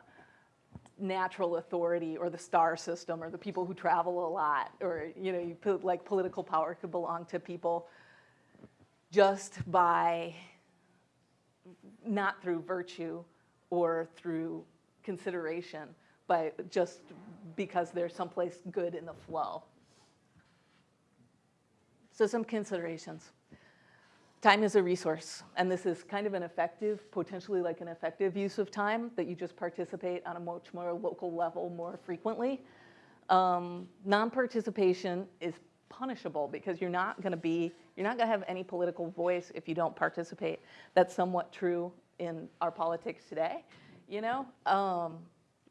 natural authority or the star system or the people who travel a lot or you know you put like political power could belong to people just by not through virtue or through consideration but just because there's someplace good in the flow. So some considerations time is a resource and this is kind of an effective potentially like an effective use of time that you just participate on a much more local level more frequently. Um, non-participation is punishable because you're not going to be you're not going to have any political voice if you don't participate. That's somewhat true in our politics today you know? Um,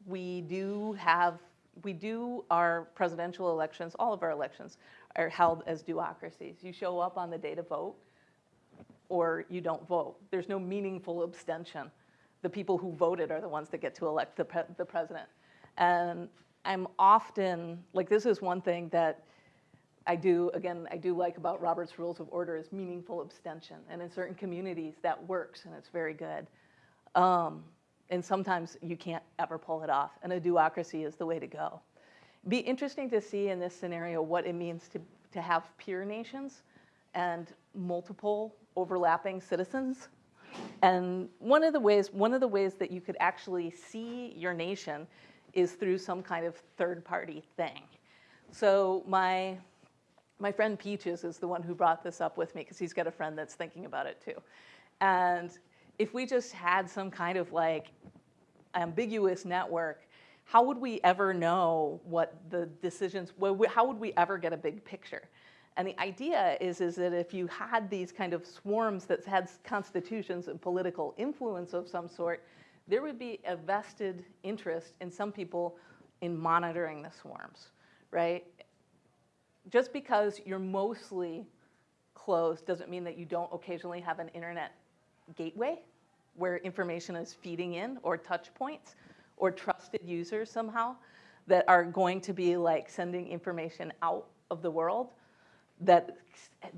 we do have we do our presidential elections all of our elections are held as do-ocracies. You show up on the day to vote or you don't vote. There's no meaningful abstention. The people who voted are the ones that get to elect the, pre the president. And I'm often, like this is one thing that I do, again, I do like about Robert's Rules of Order is meaningful abstention. And in certain communities that works and it's very good. Um, and sometimes you can't ever pull it off. And a do-ocracy is the way to go. Be interesting to see in this scenario what it means to, to have peer nations and multiple overlapping citizens. And one of the ways, one of the ways that you could actually see your nation is through some kind of third party thing. So my, my friend Peaches is the one who brought this up with me because he's got a friend that's thinking about it too. And if we just had some kind of like ambiguous network, how would we ever know what the decisions, how would we ever get a big picture? And the idea is, is that if you had these kind of swarms that had constitutions and political influence of some sort, there would be a vested interest in some people in monitoring the swarms, right? Just because you're mostly closed doesn't mean that you don't occasionally have an internet gateway where information is feeding in or touch points or trusted users somehow that are going to be like sending information out of the world that,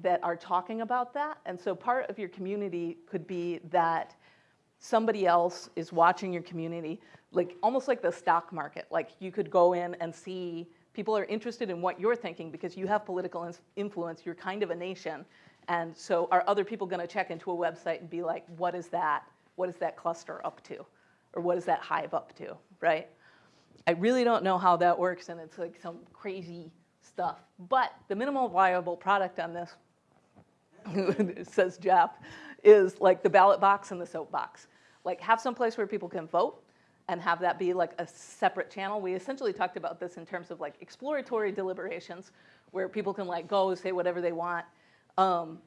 that are talking about that. And so part of your community could be that somebody else is watching your community, like almost like the stock market. Like you could go in and see people are interested in what you're thinking because you have political influence, you're kind of a nation. And so are other people gonna check into a website and be like, what is that? What is that cluster up to? Or what is that hive up to, right? I really don't know how that works and it's like some crazy stuff. But the minimal viable product on this, (laughs) says Jeff, is like the ballot box and the soapbox. Like have some place where people can vote and have that be like a separate channel. We essentially talked about this in terms of like exploratory deliberations where people can like go say whatever they want. Um,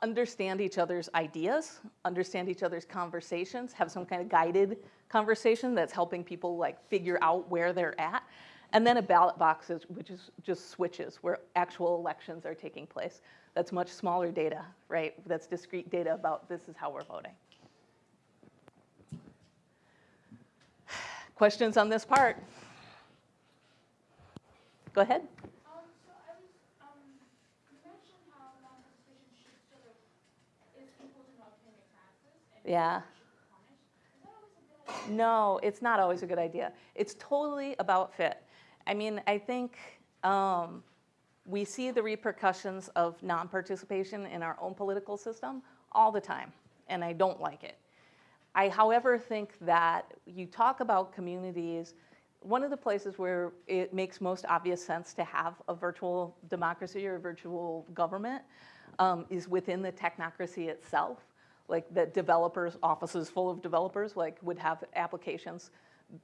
understand each other's ideas, understand each other's conversations, have some kind of guided conversation that's helping people like figure out where they're at. And then a ballot box, is, which is just switches where actual elections are taking place. That's much smaller data, right? That's discrete data about this is how we're voting. Questions on this part? Go ahead. Um, so I was, um, you mentioned how non-participation should sort of, is people do not pay their taxes and Yeah. should be punished. Is that always a good idea? No, it's not always a good idea. It's totally about fit. I mean, I think um, we see the repercussions of non-participation in our own political system all the time, and I don't like it. I, however, think that you talk about communities, one of the places where it makes most obvious sense to have a virtual democracy or a virtual government um, is within the technocracy itself. Like the developers, offices full of developers, like would have applications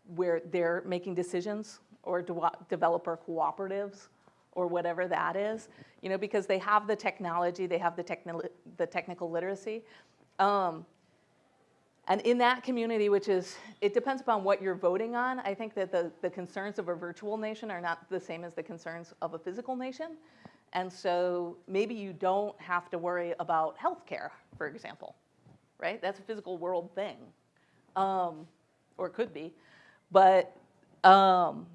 where they're making decisions or de developer cooperatives or whatever that is, you know, because they have the technology, they have the, techni the technical literacy. Um, and in that community, which is, it depends upon what you're voting on, I think that the, the concerns of a virtual nation are not the same as the concerns of a physical nation. And so maybe you don't have to worry about healthcare, for example, right? That's a physical world thing, um, or it could be. But um,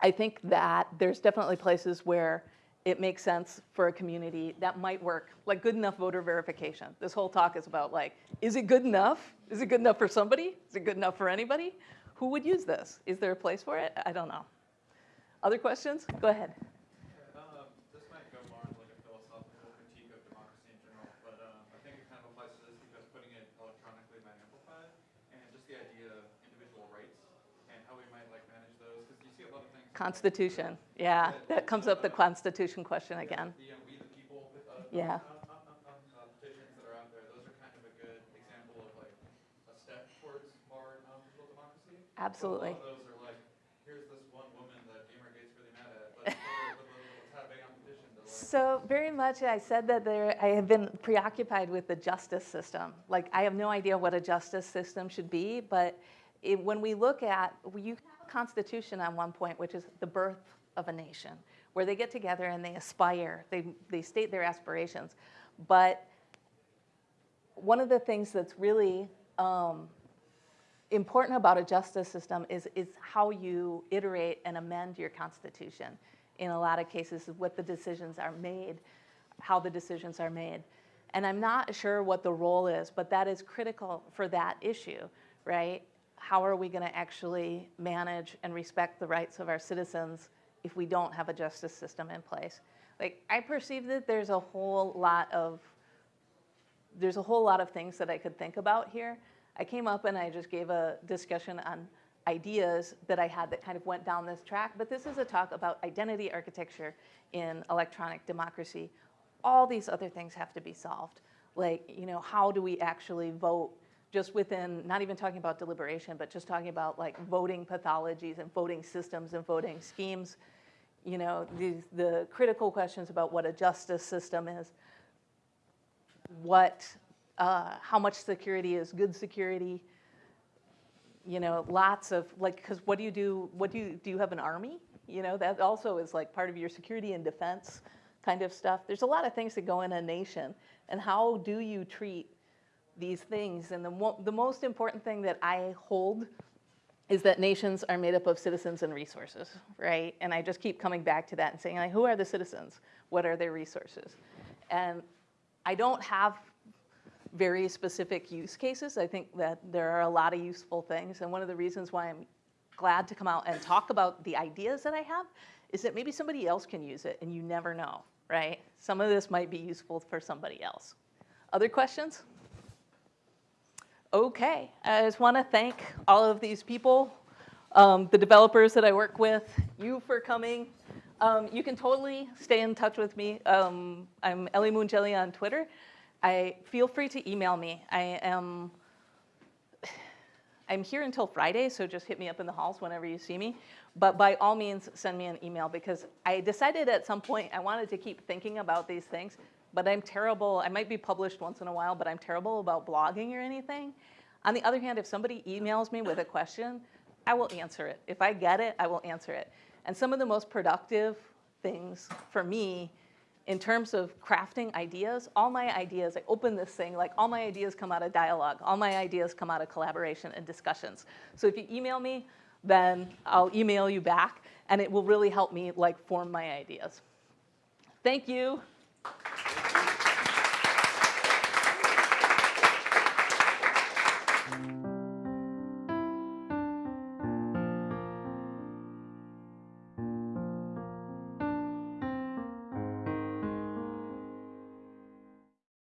I think that there's definitely places where it makes sense for a community that might work, like good enough voter verification. This whole talk is about like, is it good enough? Is it good enough for somebody? Is it good enough for anybody? Who would use this? Is there a place for it? I don't know. Other questions? Go ahead. Um, this might go more into like a philosophical critique of democracy in general, but um, I think it kind of applies to this because putting it electronically might amplify it, and just the idea of individual rights and how we might like manage those, because you see a lot of things. Constitution, yeah, that comes up the Constitution question again. The um, we the people uh, Yeah. uh, petitions that are out there, those are kind of a good example of like a step towards more digital democracy. But Absolutely. A lot of those are like, here's this one woman that Gamergate's really mad at, but let's have a big competition to like. So very much, I said that there, I have been preoccupied with the justice system. Like, I have no idea what a justice system should be, but it, when we look at, you constitution on one point, which is the birth of a nation, where they get together and they aspire, they, they state their aspirations. But one of the things that's really um, important about a justice system is, is how you iterate and amend your constitution. In a lot of cases, what the decisions are made, how the decisions are made. And I'm not sure what the role is, but that is critical for that issue, right? How are we going to actually manage and respect the rights of our citizens if we don't have a justice system in place? Like, I perceive that there's a whole lot of there's a whole lot of things that I could think about here. I came up and I just gave a discussion on ideas that I had that kind of went down this track, but this is a talk about identity architecture in electronic democracy. All these other things have to be solved. Like, you know, how do we actually vote just within, not even talking about deliberation, but just talking about like voting pathologies and voting systems and voting schemes. You know, these, the critical questions about what a justice system is what, uh, how much security is good security. You know, lots of like, because what do you do? What do you do? You have an army? You know, that also is like part of your security and defense kind of stuff. There's a lot of things that go in a nation, and how do you treat these things? And the the most important thing that I hold is that nations are made up of citizens and resources, right? And I just keep coming back to that and saying, like, who are the citizens? What are their resources? And I don't have very specific use cases. I think that there are a lot of useful things. And one of the reasons why I'm glad to come out and talk about the ideas that I have is that maybe somebody else can use it and you never know, right? Some of this might be useful for somebody else. Other questions? Okay, I just want to thank all of these people, um, the developers that I work with, you for coming. Um, you can totally stay in touch with me. Um, I'm Ellie Moon Jelly on Twitter. I feel free to email me. I am I'm here until Friday, so just hit me up in the halls whenever you see me. But by all means, send me an email because I decided at some point I wanted to keep thinking about these things, but I'm terrible. I might be published once in a while, but I'm terrible about blogging or anything. On the other hand, if somebody emails me with a question, I will answer it. If I get it, I will answer it. And some of the most productive things for me in terms of crafting ideas, all my ideas, I open this thing, like all my ideas come out of dialogue. All my ideas come out of collaboration and discussions. So if you email me, then I'll email you back and it will really help me like form my ideas. Thank you.